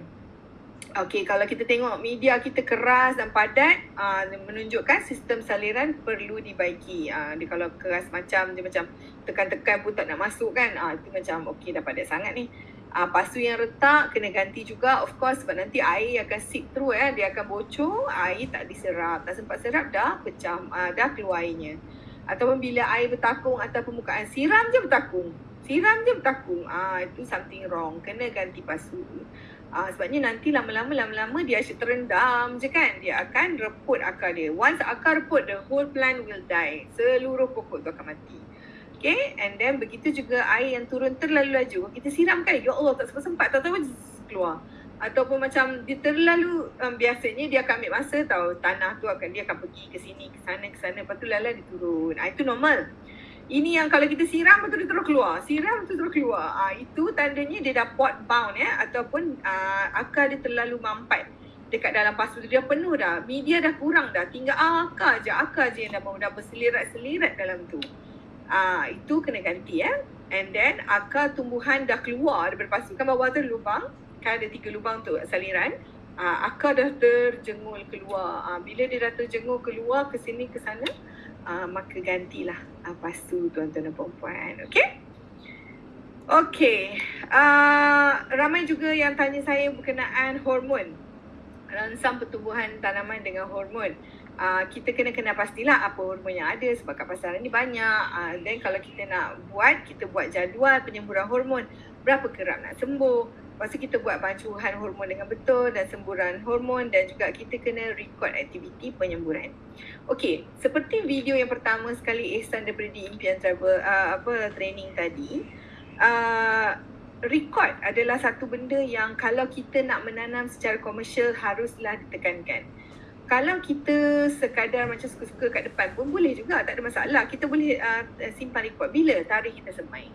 Okay, kalau kita tengok media kita keras dan padat, uh, menunjukkan sistem saliran perlu dibaiki. Uh, dia kalau keras macam, dia macam tekan-tekan pun tak nak masuk kan. Uh, itu macam okay dah padat sangat ni. Uh, pasu yang retak kena ganti juga of course sebab nanti air akan seep through eh. Dia akan bocor, air tak diserap. Tak sempat serap dah pecah, uh, dah keluar airnya. Ataupun bila air bertakung atau permukaan siram je bertakung. Siram je bertakung. Ah itu something wrong. Kena ganti pasu. Ah sebabnya nanti lama-lama lama-lama dia asyik terendam je kan. Dia akan reput akar dia. Once akar reput the whole plant will die. Seluruh pokok tu akan mati. Okay, and then begitu juga air yang turun terlalu laju. Kita siram kan, ya Allah tak sempat-sempat, tak tahu keluar. Ataupun macam dia terlalu, um, biasanya dia akan ambil masa tau, tanah tu akan, dia akan pergi ke sini, ke sana, ke sana, lepas tu lala dia turun. Ah, itu normal. Ini yang kalau kita siram, betul dia terus keluar. Siram, betul terus keluar. Ah, itu tandanya dia dah pot bound ya, ataupun uh, akar dia terlalu mampat dekat dalam pasu dia penuh dah. Media dah kurang dah. Tinggal akar je, akar je yang dah, dah berselirat-selirat dalam tu. Ah itu kena ganti ya. And then akar tumbuhan dah keluar daripada pasu. Kan bawah tu lubang. Kan ada tiga lubang tu saliran. Ah akar dah terjengul keluar. Ah bila dia dah terjengul keluar ke sini ke sana, ah maka gantilah ah, pasu tuan-tuan dan puan-puan. Okey? Okey. Ah ramai juga yang tanya saya berkenaan hormon. Rangsang pertumbuhan tanaman dengan hormon uh, kita kena kena pastilah apa hormon yang ada sebab kat pasaran ni banyak. Uh, then kalau kita nak buat, kita buat jadual penyemburan hormon. Berapa kerap nak sembuh. Tu kita buat bancuhan hormon dengan betul dan semburan hormon dan juga kita kena record aktiviti penyemburan. Okey, seperti video yang pertama sekali Ihsan daripada di Impian Travel uh, apa training tadi. Uh, record adalah satu benda yang kalau kita nak menanam secara komersial haruslah ditekankan kalau kita sekadar macam suka-suka kat depan pun boleh juga tak ada masalah kita boleh uh, simpan rekod bila tarikh kita semai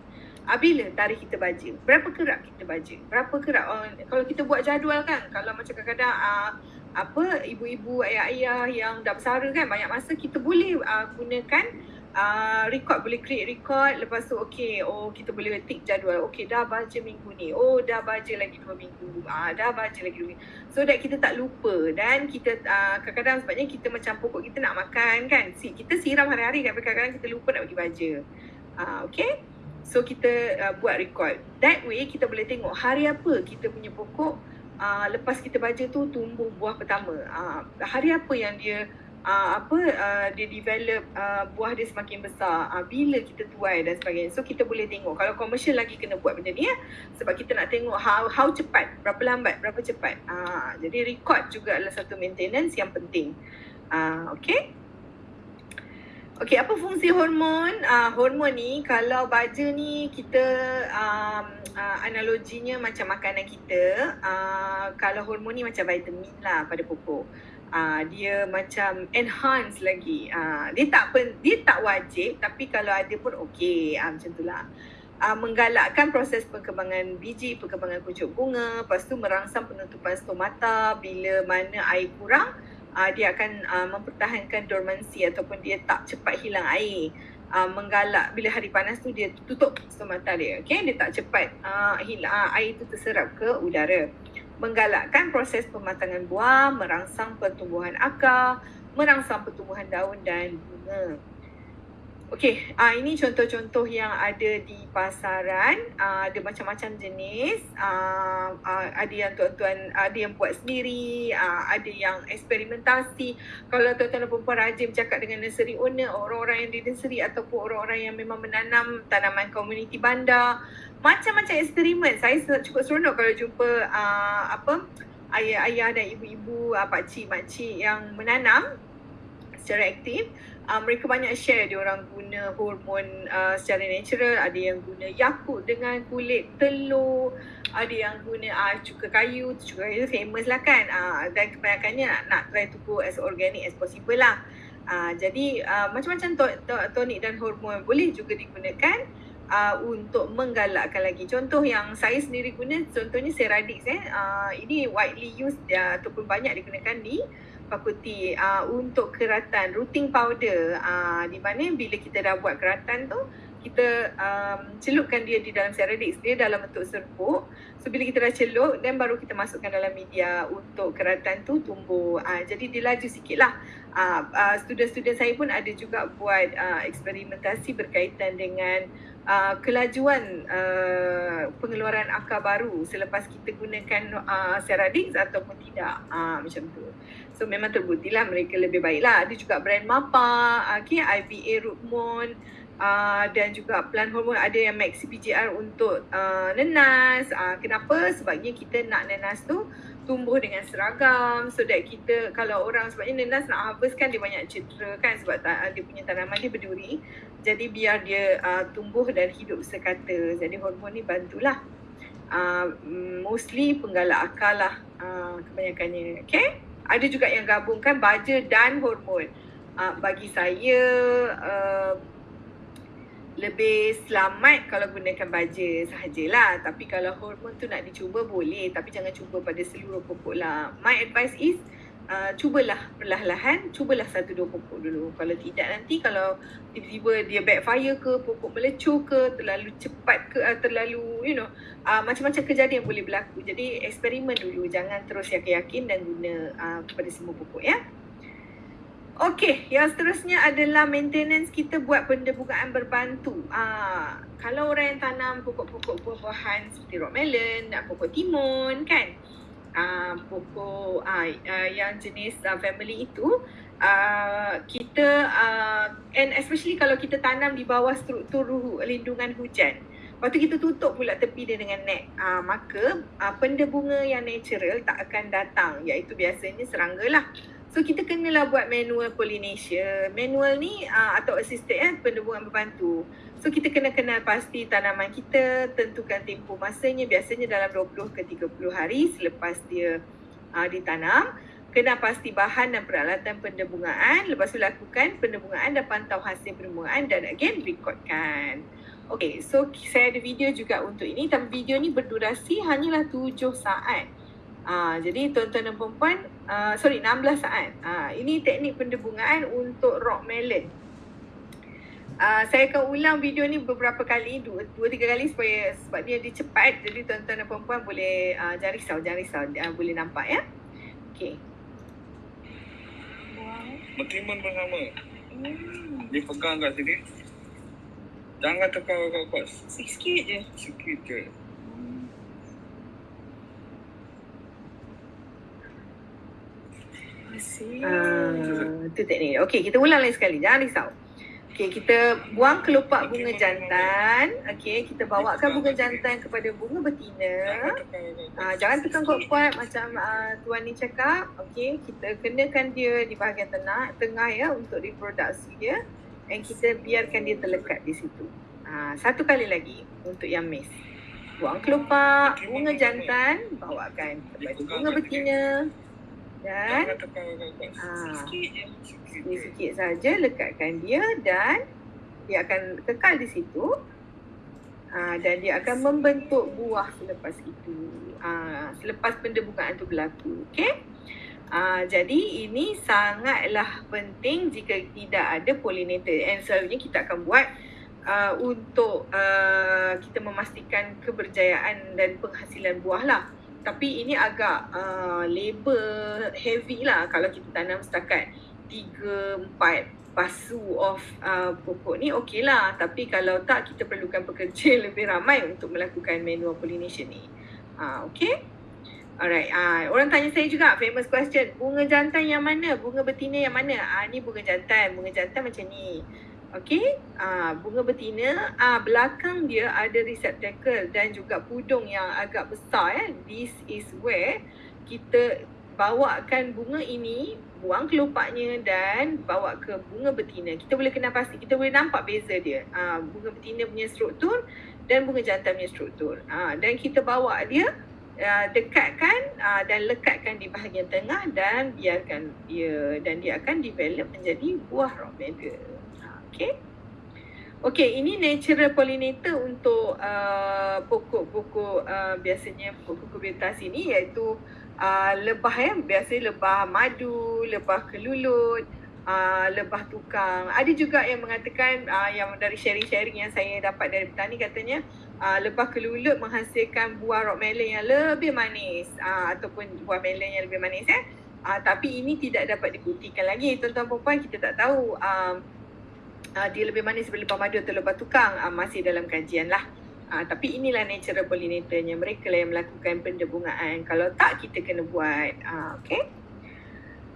uh, bila tarikh kita baca berapa kerap kita baca berapa kerap uh, kalau kita buat jadual kan kalau macam kadang-kadang uh, apa ibu-ibu ayah-ayah yang dah bersara kan banyak masa kita boleh uh, gunakan uh, record boleh create record. Lepas tu okay oh kita boleh tick jadual. Okay dah baca minggu ni. Oh dah baca lagi dua minggu. Ah uh, dah baca lagi dua minggu. So that kita tak lupa. Dan kita uh, kadang-kadang sebabnya kita macam pokok kita nak makan kan. Si kita siram hari-hari kan kadang-kadang kita lupa nak pergi baca uh, okay So kita uh, buat record. That way kita boleh tengok hari apa kita punya pokok uh, lepas kita baca tu tumbuh buah pertama. Uh, hari apa yang dia uh, apa uh, dia develop uh, buah dia semakin besar. Uh, bila kita tuai dan sebagainya. So kita boleh tengok. Kalau komersial lagi kena buat benda ni ya. Sebab kita nak tengok how how cepat, berapa lambat, berapa cepat. Uh, jadi record juga adalah satu maintenance yang penting. Uh, okay. Okey, apa fungsi hormon? Uh, hormon ni kalau baja ni kita um, uh, analoginya macam makanan kita. Uh, kalau hormon ni macam vitamin lah pada pokok. Uh, dia macam enhance lagi. Uh, dia tak pen, dia tak wajib tapi kalau ada pun okey. Uh, macam itulah. Uh, menggalakkan proses perkembangan biji, perkembangan kuncup bunga, lepas tu merangsang penutupan stomata bila mana air kurang, uh, dia akan uh, mempertahankan dormansi ataupun dia tak cepat hilang air. Uh, menggalak bila hari panas tu dia tutup stomata dia. Okay? Dia tak cepat uh, hilang, uh, air tu terserap ke udara. Menggalakkan proses pematangan buah, merangsang pertumbuhan akar, merangsang pertumbuhan daun dan bunga. Okey, uh, ini contoh-contoh yang ada di pasaran. Uh, ada macam-macam jenis. Uh, uh, ada yang tuan-tuan, ada yang buat sendiri. Uh, ada yang eksperimentasi. Kalau tuan-tuan dan perempuan rajin bercakap dengan nursery owner, orang-orang yang di nursery ataupun orang-orang yang memang menanam tanaman komuniti bandar. Macam-macam eksperimen. Saya cukup seronok kalau jumpa uh, apa ayah-ayah dan ibu-ibu, uh, pakcik, makcik yang menanam secara aktif uh, mereka banyak share dia orang guna hormon uh, secara natural ada yang guna yakut dengan kulit telur ada yang guna uh, cuka kayu cuka kayu famous lah kan uh, dan kebanyakannya nak, nak try to go as organic as possible lah uh, jadi uh, macam-macam to- to- tonik dan hormon boleh juga digunakan Uh, untuk menggalakkan lagi. Contoh yang saya sendiri guna, contohnya Ceradix. Eh. Uh, ini widely used uh, ataupun banyak digunakan di fakulti uh, untuk keratan routing powder uh, di mana bila kita dah buat keratan tu kita um, celupkan dia di dalam Ceradix dia dalam bentuk serbuk. So bila kita dah celup dan baru kita masukkan dalam media untuk keratan tu tumbuh. Uh, jadi dia laju sikit lah uh, uh, student-student saya pun ada juga buat uh, eksperimentasi berkaitan dengan uh, kelajuan uh, pengeluaran akar baru selepas kita gunakan uh, Ceradix ataupun tidak. Uh, macam tu. So memang terbukti lah mereka lebih baik lah. Ada juga brand MAPA, okay, IVA Rootmon uh, dan juga plant hormone ada yang Maxi PGR untuk uh, nenas. Uh, kenapa? Sebabnya kita nak nenas tu tumbuh dengan seragam so that kita kalau orang sebabnya nenas nak harvest kan dia banyak cedera kan sebab ta- dia punya tanaman dia berduri jadi biar dia uh, tumbuh dan hidup sekata jadi hormon ni bantulah uh, mostly penggalak akal lah uh, kebanyakannya okay ada juga yang gabungkan baja dan hormon. Uh, bagi saya uh, lebih selamat kalau gunakan baja sahajalah. Tapi kalau hormon tu nak dicuba boleh tapi jangan cuba pada seluruh pokok lah. My advice is uh, cubalah perlahan-lahan, cubalah satu dua pokok dulu. Kalau tidak nanti kalau tiba-tiba dia backfire ke, pokok melecur ke, terlalu cepat ke, uh, terlalu you know, uh, macam-macam kejadian boleh berlaku. Jadi eksperimen dulu, jangan terus yakin-yakin dan guna uh, kepada semua pokok ya. Okey, yang seterusnya adalah maintenance kita buat pendebungaan berbantu. Uh, kalau orang yang tanam pokok-pokok buah-buahan seperti rock melon, pokok timun kan, uh, pokok uh, uh, yang jenis uh, family itu uh, kita uh, and especially kalau kita tanam di bawah struktur lindungan hujan. Lepas tu kita tutup pula tepi dia dengan net. Uh, maka uh, penda bunga yang natural tak akan datang. Iaitu biasanya serangga lah So kita kenalah buat manual pollination. Manual ni uh, atau assisted eh, pendebungan berbantu. So kita kena kenal pasti tanaman kita, tentukan tempoh masanya biasanya dalam 20 ke 30 hari selepas dia uh, ditanam. Kena pasti bahan dan peralatan pendebungaan. Lepas tu lakukan pendebungaan dan pantau hasil pendebungaan dan again recordkan. Okay, so saya ada video juga untuk ini. Tapi video ni berdurasi hanyalah 7 saat. Uh, jadi tuan-tuan dan perempuan uh, sorry 16 saat. Uh, ini teknik pendebungan untuk rock melon. Uh, saya akan ulang video ni beberapa kali, dua, dua tiga kali supaya sebab dia dia cepat jadi tuan-tuan dan puan-puan boleh uh, jangan risau, jangan risau, uh, boleh nampak ya. Okey. Bertimbang bersama. Hmm. Dia pegang kat sini. Jangan tekan kuat-kuat. Sikit je. Sikit je. Ah, tu teknik. Okey, kita ulang lagi sekali. Jangan risau. Okey, kita buang kelopak bunga jantan. Okey, kita bawakan bunga jantan kepada bunga betina. Ah, jangan tekan kuat-kuat macam ah, tuan ni cakap. Okey, kita kenakan dia di bahagian tengah, tengah ya untuk reproduksi dia. Dan kita biarkan dia terlekat di situ. Ah, satu kali lagi untuk yang miss. Buang kelopak bunga jantan, bawakan kepada bunga betina. Dan ah, Sikit saja lekatkan dia dan dia akan kekal di situ. Uh, dan dia akan membentuk buah selepas itu. Uh, selepas pendebungan itu berlaku okey? Uh, jadi ini sangatlah penting jika tidak ada pollinator. And selalunya kita akan buat uh, untuk uh, kita memastikan keberjayaan dan penghasilan buah lah tapi ini agak uh, labor heavy lah kalau kita tanam setakat tiga, empat pasu of uh, pokok ni okey lah. Tapi kalau tak, kita perlukan pekerja lebih ramai untuk melakukan manual pollination ni. Uh, okay? Alright, uh, orang tanya saya juga famous question. Bunga jantan yang mana? Bunga betina yang mana? Ah uh, ni bunga jantan. Bunga jantan macam ni. Okay, uh, bunga betina uh, belakang dia ada receptacle dan juga pudung yang agak besar ya. This is where kita bawakan bunga ini, buang kelopaknya dan bawa ke bunga betina. Kita boleh kenal pasti, kita boleh nampak beza dia. Uh, bunga betina punya struktur dan bunga jantan punya struktur. Uh, dan kita bawa dia uh, dekatkan uh, dan lekatkan di bahagian tengah dan biarkan dia dan dia akan develop menjadi buah melon. Okay. Okay, ini natural pollinator untuk uh, pokok-pokok uh, biasanya pokok kubertas ini iaitu uh, lebah ya. Biasanya lebah madu, lebah kelulut, uh, lebah tukang. Ada juga yang mengatakan uh, yang dari sharing-sharing yang saya dapat dari petani katanya uh, lebah kelulut menghasilkan buah rock melon yang lebih manis uh, ataupun buah melon yang lebih manis ya. Uh, tapi ini tidak dapat dibuktikan lagi tuan-tuan puan kita tak tahu uh, dia lebih manis daripada madu atau lebah tukang uh, masih dalam kajian lah. Uh, tapi inilah natural pollinatornya. Mereka lah yang melakukan pendebungaan. Kalau tak, kita kena buat. Uh, okay.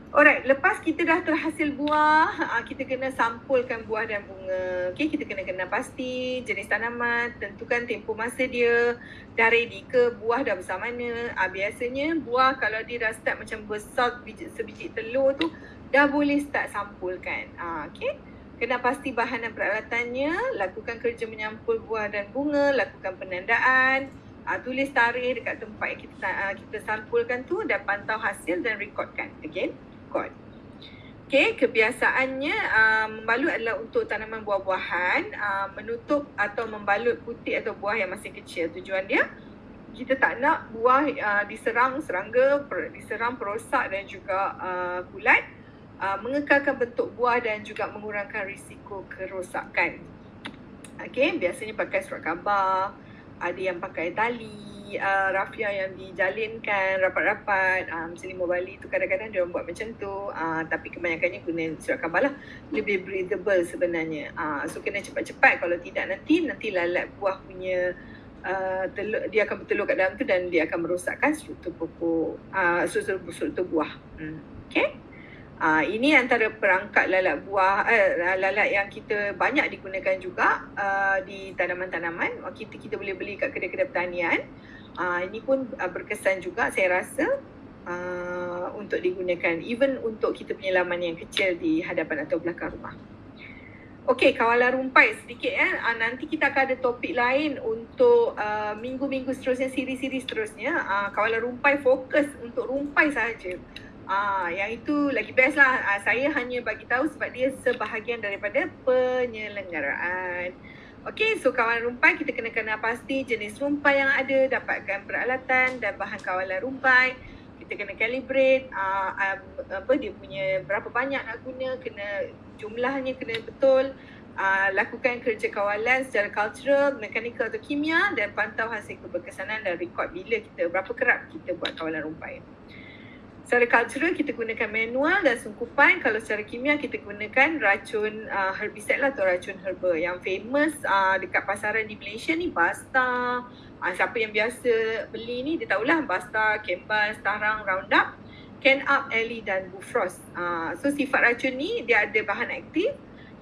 Alright, lepas kita dah terhasil buah, uh, kita kena sampulkan buah dan bunga. Okay, kita kena kenal pasti jenis tanaman, tentukan tempoh masa dia, dah ready ke buah dah besar mana. Uh, biasanya buah kalau dia dah start macam besar biji, sebiji telur tu, dah boleh start sampulkan. Uh, okay. Kena pasti bahan dan peralatannya, lakukan kerja menyampul buah dan bunga, lakukan penandaan, uh, tulis tarikh dekat tempat yang kita uh, kita sampulkan tu dan pantau hasil dan rekodkan. Again, record. Okay, kebiasaannya uh, membalut adalah untuk tanaman buah-buahan, uh, menutup atau membalut putih atau buah yang masih kecil. Tujuan dia, kita tak nak buah uh, diserang serangga, per, diserang perosak dan juga uh, kulat uh, mengekalkan bentuk buah dan juga mengurangkan risiko kerosakan. Okey, biasanya pakai surat khabar, ada yang pakai tali, uh, rafia yang dijalinkan rapat-rapat. Um, selimut Bali tu kadang-kadang dia buat macam tu. Uh, tapi kebanyakannya guna surat khabar lah. Lebih breathable sebenarnya. Uh, so kena cepat-cepat kalau tidak nanti nanti lalat buah punya uh, telur, dia akan bertelur kat dalam tu dan dia akan merosakkan struktur pokok, uh, struktur, struktur buah. Hmm. Okay. Uh, ini antara perangkat lalat buah uh, lalat yang kita banyak digunakan juga uh, di tanaman-tanaman. Uh, kita kita boleh beli kat kedai-kedai pertanian. Uh, ini pun uh, berkesan juga saya rasa uh, untuk digunakan even untuk kita punya laman yang kecil di hadapan atau belakang rumah. Okey, kawalan rumpai sedikit ya. Uh, nanti kita akan ada topik lain untuk uh, minggu-minggu seterusnya, siri-siri seterusnya. Uh, kawalan rumpai fokus untuk rumpai sahaja. Ah, yang itu lagi best lah. Ah, saya hanya bagi tahu sebab dia sebahagian daripada penyelenggaraan. Okey, so kawalan rumpai kita kena kenal pasti jenis rumpai yang ada, dapatkan peralatan dan bahan kawalan rumpai. kita kena calibrate uh, apa dia punya berapa banyak nak guna kena jumlahnya kena betul uh, lakukan kerja kawalan secara cultural, mekanikal atau kimia dan pantau hasil keberkesanan dan rekod bila kita berapa kerap kita buat kawalan rumpai. Secara cultural kita gunakan manual dan sungkupan. Kalau secara kimia kita gunakan racun uh, herbicide lah atau racun herba. Yang famous uh, dekat pasaran di Malaysia ni Basta. Uh, siapa yang biasa beli ni dia tahulah Basta, Kembal, Starang, Roundup, Can Up, Ellie dan Bufrost. Uh, so sifat racun ni dia ada bahan aktif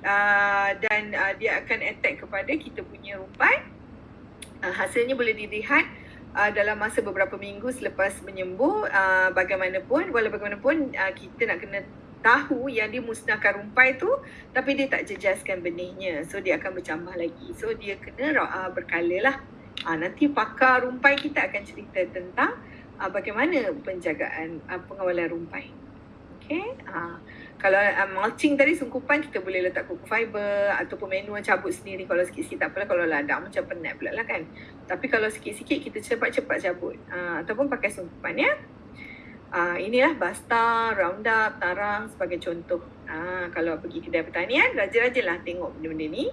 uh, dan uh, dia akan attack kepada kita punya rumpai. Uh, hasilnya boleh dilihat uh, dalam masa beberapa minggu selepas menyembuh uh, bagaimanapun walau bagaimanapun uh, kita nak kena tahu yang dia musnahkan rumpai tu tapi dia tak jejaskan benihnya. So dia akan bercambah lagi. So dia kena uh, berkala lah. Uh, nanti pakar rumpai kita akan cerita tentang uh, bagaimana penjagaan uh, pengawalan rumpai. Okay uh, kalau uh, mulching tadi sungkupan kita boleh letak kuku fiber ataupun manual cabut sendiri kalau sikit-sikit tak apalah kalau ladang macam penat pula lah kan tapi kalau sikit-sikit kita cepat-cepat cabut uh, ataupun pakai sungkupan ya uh, inilah basta, roundup, tarang sebagai contoh uh, kalau pergi kedai pertanian rajin-rajinlah tengok benda-benda ni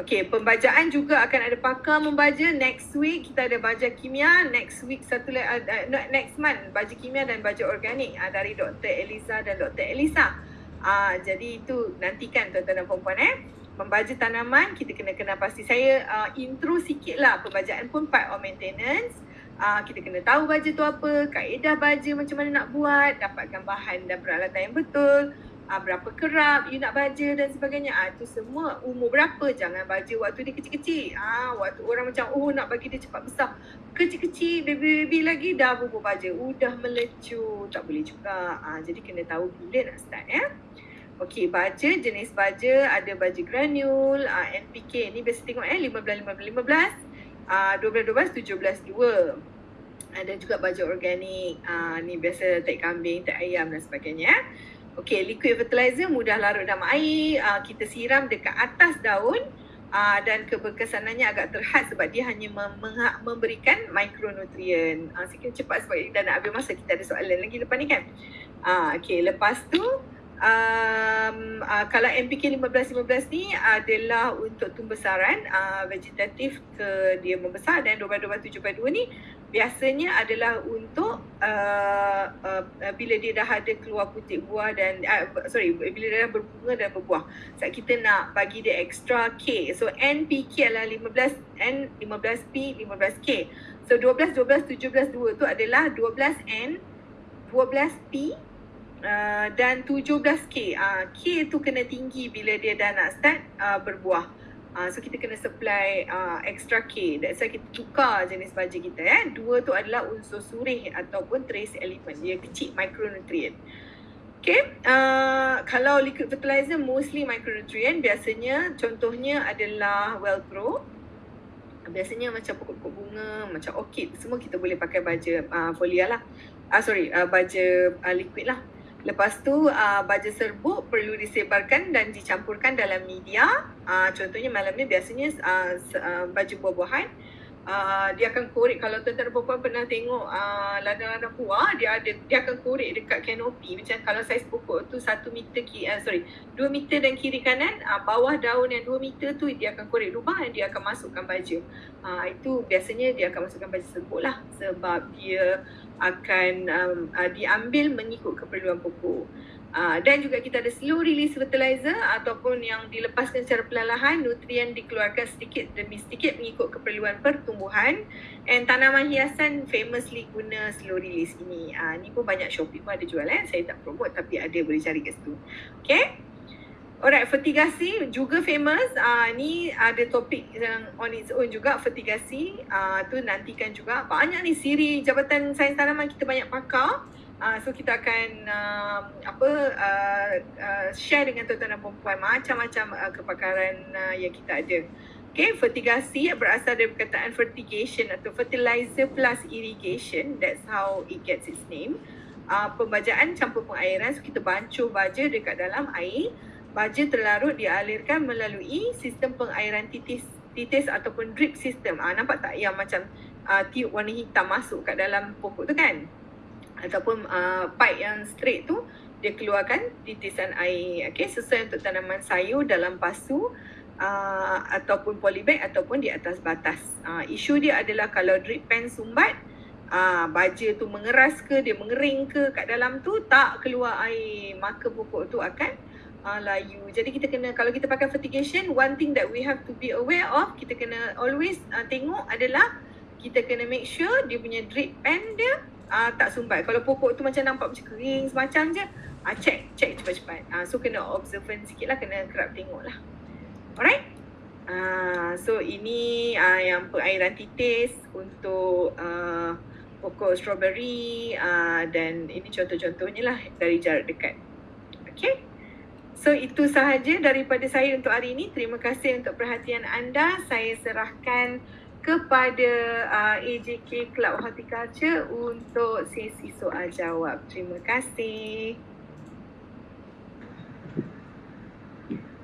Okey, pembajaan juga akan ada pakar membaja. Next week kita ada baja kimia. Next week satu uh, uh, next month baja kimia dan baja organik uh, dari Dr. Eliza dan Dr. Elisa. Uh, jadi itu nantikan tuan-tuan dan puan-puan eh. Membaja tanaman kita kena kena pasti saya uh, intro sikit lah pembajaan pun part of maintenance. Uh, kita kena tahu baja tu apa, kaedah baja macam mana nak buat, dapatkan bahan dan peralatan yang betul uh, berapa kerap you nak baja dan sebagainya. Ah uh, itu semua umur berapa jangan baja waktu dia kecil-kecil. Ah uh, waktu orang macam oh nak bagi dia cepat besar. Kecil-kecil baby-baby lagi dah bubur baja. Udah melecu. Tak boleh juga. Ah uh, jadi kena tahu bila nak start ya. Okey, baja jenis baja ada baja granul, uh, NPK ni biasa tengok eh 15 15 15. Uh, 12 12 17 2 ada juga baja organik uh, ni biasa tak kambing tak ayam dan sebagainya Okey, liquid fertilizer mudah larut dalam air. Uh, kita siram dekat atas daun uh, dan keberkesanannya agak terhad sebab dia hanya mem- memberikan mikronutrien. Uh, sikit cepat sebab dah nak habis masa kita ada soalan lagi lepas ni kan. Uh, Okey, lepas tu um, uh, kalau MPK 15-15 ni adalah untuk tumbesaran uh, vegetatif ke dia membesar dan 12-12-7 ni biasanya adalah untuk uh, uh, bila dia dah ada keluar putik buah dan uh, sorry bila dia dah berbunga dan berbuah. Sebab kita nak bagi dia extra K. So NPK adalah 15 N 15P 15K so 12 12 17 2 tu adalah 12 N 12P uh, dan 17K uh, K tu kena tinggi bila dia dah nak start uh, berbuah Uh, so kita kena supply uh, extra K. That's why kita tukar jenis baja kita. Eh. Dua tu adalah unsur surih ataupun trace element. Dia kecil micronutrient. Okay. Uh, kalau liquid fertilizer mostly micronutrient. Biasanya contohnya adalah well grow. Biasanya macam pokok-pokok bunga, macam orchid. Semua kita boleh pakai baja uh, folia lah. Ah uh, sorry, uh, baja uh, liquid lah. Lepas tu uh, baja serbuk perlu disebarkan dan dicampurkan dalam media. Uh, contohnya malam ni biasanya uh, uh, baju buah-buahan uh, dia akan korek kalau tuan-tuan dan puan pernah tengok uh, ladang-ladang buah dia ada dia akan korek dekat kanopi macam kalau saiz pokok tu 1 meter kiri uh, sorry 2 meter dan kiri kanan uh, bawah daun yang 2 meter tu dia akan korek lubang dan dia akan masukkan baju. Uh, itu biasanya dia akan masukkan baju serbuk lah sebab dia akan um, uh, diambil mengikut keperluan pokok. Uh, dan juga kita ada slow release fertilizer ataupun yang dilepaskan secara perlahan nutrien dikeluarkan sedikit demi sedikit mengikut keperluan pertumbuhan and tanaman hiasan famously guna slow release ini. Uh, ni pun banyak Shopee pun ada jual eh. Saya tak promote tapi ada boleh cari kat situ. Okay. Alright, fertigasi juga famous. Uh, ni ada topik yang on its own juga, fertigasi. Uh, tu nantikan juga. Banyak ni siri Jabatan Sains Tanaman kita banyak pakar. Uh, so kita akan uh, apa uh, uh, share dengan tuan-tuan dan perempuan macam-macam uh, kepakaran uh, yang kita ada. Okay, fertigasi berasal dari perkataan fertigation atau fertilizer plus irrigation. That's how it gets its name. Uh, pembajaan campur pengairan. So kita bancuh baja dekat dalam air baja terlarut dialirkan melalui sistem pengairan titis titis ataupun drip system. Ah nampak tak yang macam uh, tiup warna hitam masuk kat dalam pokok tu kan? ataupun uh, pipe yang straight tu dia keluarkan titisan air okey sesuai untuk tanaman sayur dalam pasu uh, ataupun polybag ataupun di atas batas. Uh, isu dia adalah kalau drip pen sumbat uh, baja tu mengeras ke dia mengering ke kat dalam tu tak keluar air maka pokok tu akan uh, layu. Jadi kita kena kalau kita pakai fertigation one thing that we have to be aware of kita kena always uh, tengok adalah kita kena make sure dia punya drip pen dia uh, tak sumbat. Kalau pokok tu macam nampak macam kering semacam je uh, check check cepat-cepat. Uh, so kena observant sikit lah kena kerap tengok lah. Alright. Uh, so ini uh, yang perairan titis untuk uh, pokok strawberry uh, dan ini contoh-contohnya lah dari jarak dekat. Okay. So itu sahaja daripada saya untuk hari ini. Terima kasih untuk perhatian anda. Saya serahkan kepada uh, AJK Club Horticulture untuk sesi soal jawab. Terima kasih.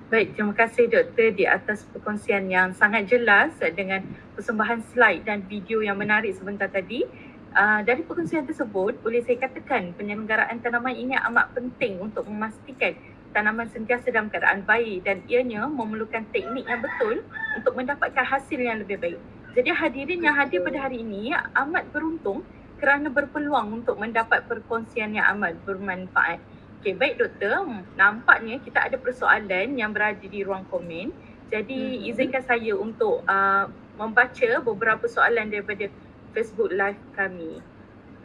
Baik, terima kasih doktor di atas perkongsian yang sangat jelas dengan persembahan slide dan video yang menarik sebentar tadi. Uh, dari perkongsian tersebut, boleh saya katakan penyelenggaraan tanaman ini amat penting untuk memastikan tanaman sentiasa dalam keadaan baik dan ianya memerlukan teknik yang betul untuk mendapatkan hasil yang lebih baik. Jadi hadirin yang hadir pada hari ini amat beruntung kerana berpeluang untuk mendapat perkongsian yang amat bermanfaat. Okey, baik doktor. Nampaknya kita ada persoalan yang berada di ruang komen. Jadi hmm. izinkan saya untuk uh, membaca beberapa soalan daripada Facebook live kami.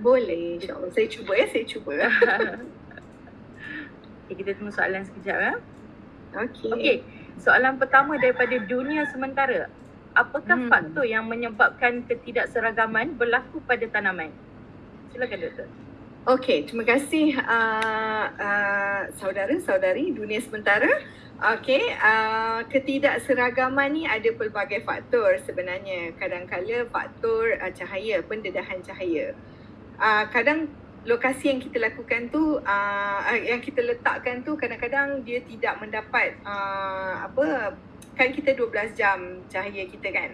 Boleh, insyaAllah. Saya cuba ya, saya cuba. okay, kita tunggu soalan sekejap ya. Okey. Okey, soalan pertama daripada dunia sementara. Apakah hmm. faktor yang menyebabkan ketidakseragaman berlaku pada tanaman? Silakan doktor. Okey, terima kasih uh, uh, saudara-saudari dunia sementara. Okey, uh, ketidakseragaman ni ada pelbagai faktor sebenarnya. Kadang-kala faktor uh, cahaya, pendedahan cahaya. Uh, kadang lokasi yang kita lakukan tu, uh, yang kita letakkan tu kadang-kadang dia tidak mendapat uh, apa kan kita 12 jam cahaya kita kan.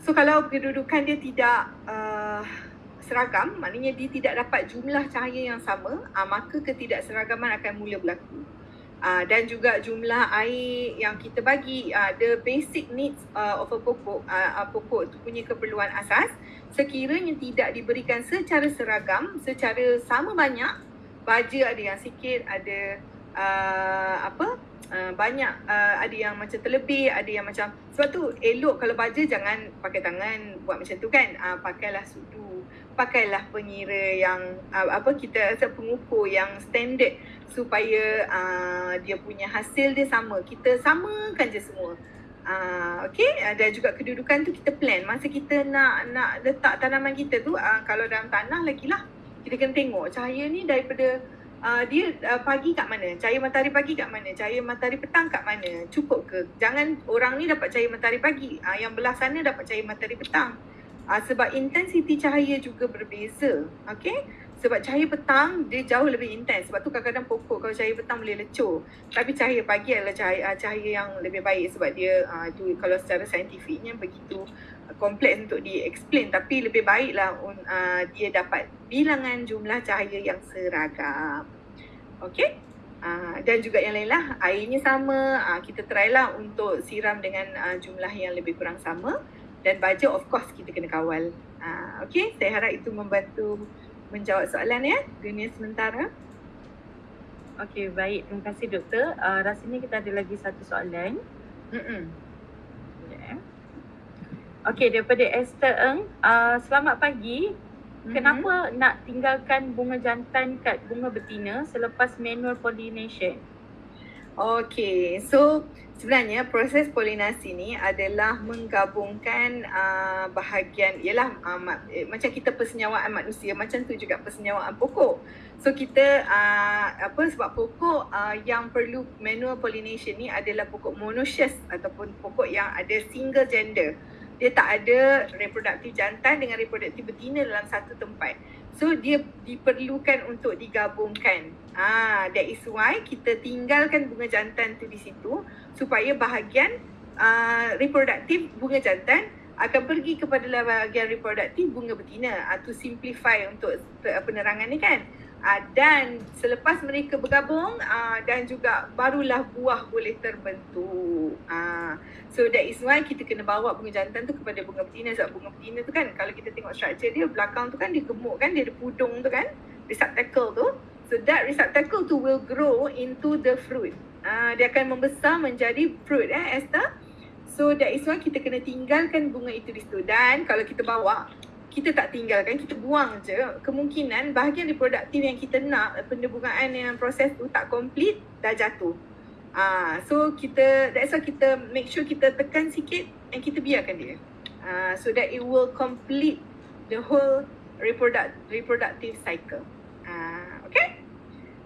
So kalau kedudukan dia tidak uh, seragam maknanya dia tidak dapat jumlah cahaya yang sama uh, maka ketidakseragaman akan mula berlaku uh, dan juga jumlah air yang kita bagi uh, the basic needs uh, of a pokok uh, pokok itu punya keperluan asas sekiranya tidak diberikan secara seragam secara sama banyak baja ada yang sikit ada uh, apa Uh, banyak uh, ada yang macam terlebih ada yang macam sebab tu elok kalau baja jangan pakai tangan buat macam tu kan. Uh, pakailah sudu pakailah pengira yang uh, apa kita pengukur yang standard supaya uh, dia punya hasil dia sama. Kita samakan je semua Uh, okay, uh, dan juga kedudukan tu kita plan masa kita nak nak letak tanaman kita tu uh, kalau dalam tanah lagi lah kita kena tengok cahaya ni daripada uh, dia uh, pagi kat mana cahaya matahari pagi kat mana cahaya matahari petang kat mana cukup ke jangan orang ni dapat cahaya matahari pagi uh, yang belah sana dapat cahaya matahari petang Uh, sebab intensiti cahaya juga berbeza. Okay? Sebab cahaya petang dia jauh lebih intens. Sebab tu kadang-kadang pokok kalau cahaya petang boleh lecur. Tapi cahaya pagi adalah cahaya, uh, cahaya yang lebih baik sebab dia uh, tu kalau secara saintifiknya begitu uh, kompleks untuk di-explain. Tapi lebih baiklah uh, dia dapat bilangan jumlah cahaya yang seragam. Okay? Uh, dan juga yang lain lah airnya sama uh, kita try lah untuk siram dengan uh, jumlah yang lebih kurang sama dan baja of course kita kena kawal. Uh, okay, saya harap itu membantu menjawab soalan ya, dunia sementara. Okay, baik. Terima kasih doktor. Uh, rasanya kita ada lagi satu soalan. Mm-mm. Yeah. Okay, daripada Esther Eng. Uh, selamat pagi. Mm-hmm. Kenapa nak tinggalkan bunga jantan kat bunga betina selepas manual pollination? Okay, so sebenarnya proses polinasi ni adalah menggabungkan uh, bahagian ialah uh, eh, macam kita persenyawaan manusia macam tu juga persenyawaan pokok. So kita uh, apa sebab pokok uh, yang perlu manual pollination ni adalah pokok monoecious ataupun pokok yang ada single gender. Dia tak ada reproduktif jantan dengan reproduktif betina dalam satu tempat. So dia diperlukan untuk digabungkan. Ah, that is why kita tinggalkan bunga jantan tu di situ supaya bahagian uh, reproduktif bunga jantan akan pergi kepada bahagian reproduktif bunga betina uh, to simplify untuk penerangan ni kan. Uh, dan selepas mereka bergabung uh, dan juga barulah buah boleh terbentuk. Uh, so that is why kita kena bawa bunga jantan tu kepada bunga betina sebab bunga betina tu kan kalau kita tengok structure dia belakang tu kan dia gemuk kan dia ada pudung tu kan receptacle tu. So that receptacle tu will grow into the fruit. Uh, dia akan membesar menjadi fruit eh Esther. So that is why kita kena tinggalkan bunga itu di situ dan kalau kita bawa kita tak tinggalkan, kita buang je. Kemungkinan bahagian reproduktif yang kita nak, pendebungaan yang proses tu tak complete, dah jatuh. Ah, so kita, that's why kita make sure kita tekan sikit and kita biarkan dia. Ah, so that it will complete the whole reproduct, reproductive cycle. Ah, okay?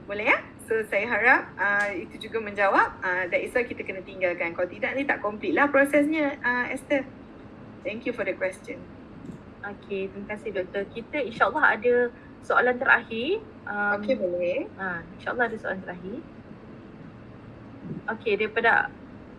Boleh ya? So saya harap uh, itu juga menjawab uh, that is why kita kena tinggalkan. Kalau tidak ni tak complete lah prosesnya uh, Esther. Thank you for the question. Okey, terima kasih doktor. Kita insyaAllah ada soalan terakhir. Um, Okay boleh. Ha, InsyaAllah ada soalan terakhir. Okey, daripada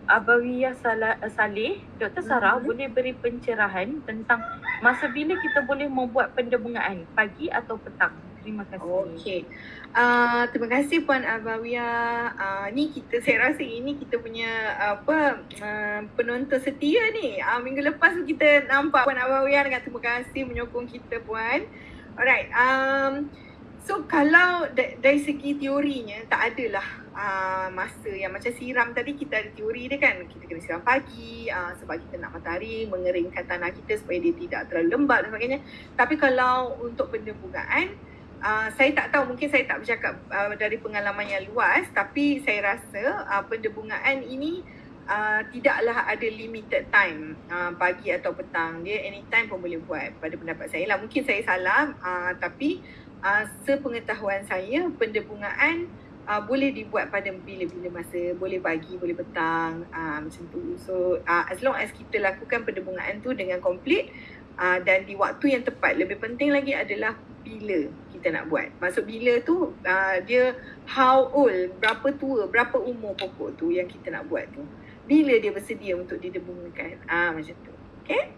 Abawiyah Sala- Saleh, Dr. Sarah Mhm. boleh beri pencerahan tentang masa bila kita boleh membuat pendebungaan, pagi atau petang? Terima kasih. Okey. Uh, terima kasih Puan Abawia. Uh, ni kita saya rasa ini kita punya apa uh, penonton setia ni. Uh, minggu lepas tu kita nampak Puan Abawia dengan terima kasih menyokong kita Puan. Alright. Um, so kalau da- dari segi teorinya tak adalah uh, masa yang macam siram tadi kita ada teori dia kan. Kita kena siram pagi uh, sebab kita nak matahari mengeringkan tanah kita supaya dia tidak terlalu lembab dan sebagainya. Tapi kalau untuk pendebungaan Uh, saya tak tahu mungkin saya tak bercakap uh, dari pengalaman yang luas tapi saya rasa uh, pendebungaan ini uh, tidaklah ada limited time uh, pagi atau petang. Dia anytime pun boleh buat pada pendapat saya lah. Mungkin saya salah uh, tapi uh, sepengetahuan saya pendebungaan uh, boleh dibuat pada bila-bila masa. Boleh pagi boleh petang uh, macam tu. So uh, as long as kita lakukan pendebungaan tu dengan complete uh, dan di waktu yang tepat. Lebih penting lagi adalah bila kita nak buat. Maksud bila tu uh, dia how old, berapa tua, berapa umur pokok tu yang kita nak buat tu. Bila dia bersedia untuk didebungakan. Ah uh, macam tu. Okay?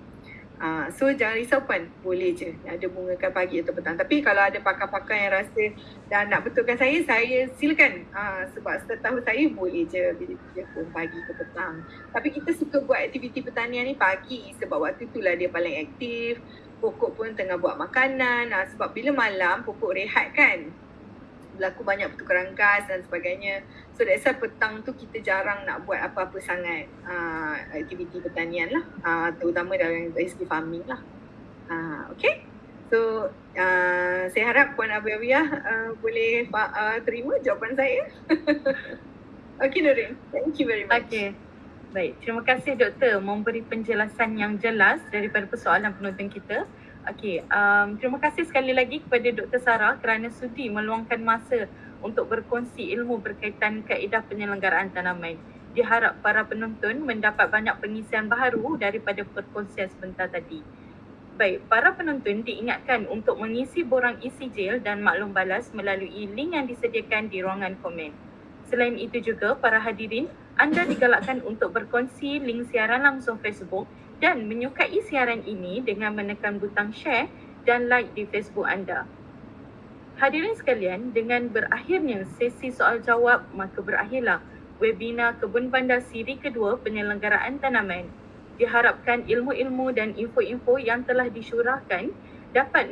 Uh, so jangan risau puan, boleh je ada bungakan pagi atau petang. Tapi kalau ada pakar-pakar yang rasa dan nak betulkan saya, saya silakan. Uh, sebab setahu saya boleh je bila dia pun pagi ke petang. Tapi kita suka buat aktiviti pertanian ni pagi sebab waktu itulah dia paling aktif pokok pun tengah buat makanan. Ha, sebab bila malam pokok rehat kan? Berlaku banyak pertukaran gas dan sebagainya. So that's why petang tu kita jarang nak buat apa-apa sangat. Uh, aktiviti pertanian lah. Uh, terutama dalam segi farming lah. Uh, okay. So uh, saya harap Puan Abiyah uh, boleh uh, terima jawapan saya. Okay Nurin thank you very much. Okey. Baik, terima kasih doktor memberi penjelasan yang jelas daripada persoalan penonton kita. Okey, um, terima kasih sekali lagi kepada Dr. Sarah kerana sudi meluangkan masa untuk berkongsi ilmu berkaitan kaedah penyelenggaraan tanaman. Diharap para penonton mendapat banyak pengisian baharu daripada perkongsian sebentar tadi. Baik, para penonton diingatkan untuk mengisi borang isi jail dan maklum balas melalui link yang disediakan di ruangan komen. Selain itu juga, para hadirin, anda digalakkan untuk berkongsi link siaran langsung Facebook dan menyukai siaran ini dengan menekan butang share dan like di Facebook anda. Hadirin sekalian, dengan berakhirnya sesi soal jawab, maka berakhirlah webinar Kebun Bandar siri kedua penyelenggaraan tanaman. Diharapkan ilmu-ilmu dan info-info yang telah disyurahkan dapat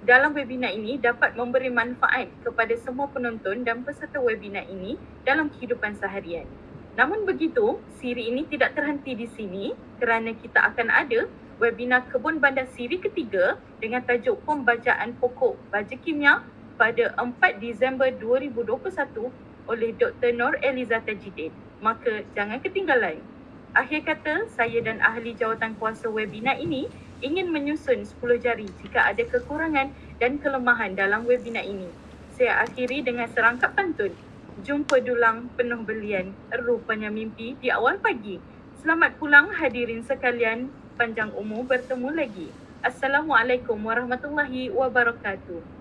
dalam webinar ini dapat memberi manfaat kepada semua penonton dan peserta webinar ini dalam kehidupan seharian. Namun begitu, siri ini tidak terhenti di sini kerana kita akan ada webinar Kebun Bandar siri ketiga dengan tajuk Pembacaan Pokok Baja Kimia pada 4 Disember 2021 oleh Dr. Nur Eliza Tajidin. Maka jangan ketinggalan. Akhir kata, saya dan ahli jawatan kuasa webinar ini ingin menyusun 10 jari jika ada kekurangan dan kelemahan dalam webinar ini. Saya akhiri dengan serangkap pantun. Jumpa dulang penuh belian, rupanya mimpi di awal pagi. Selamat pulang hadirin sekalian, panjang umur bertemu lagi. Assalamualaikum warahmatullahi wabarakatuh.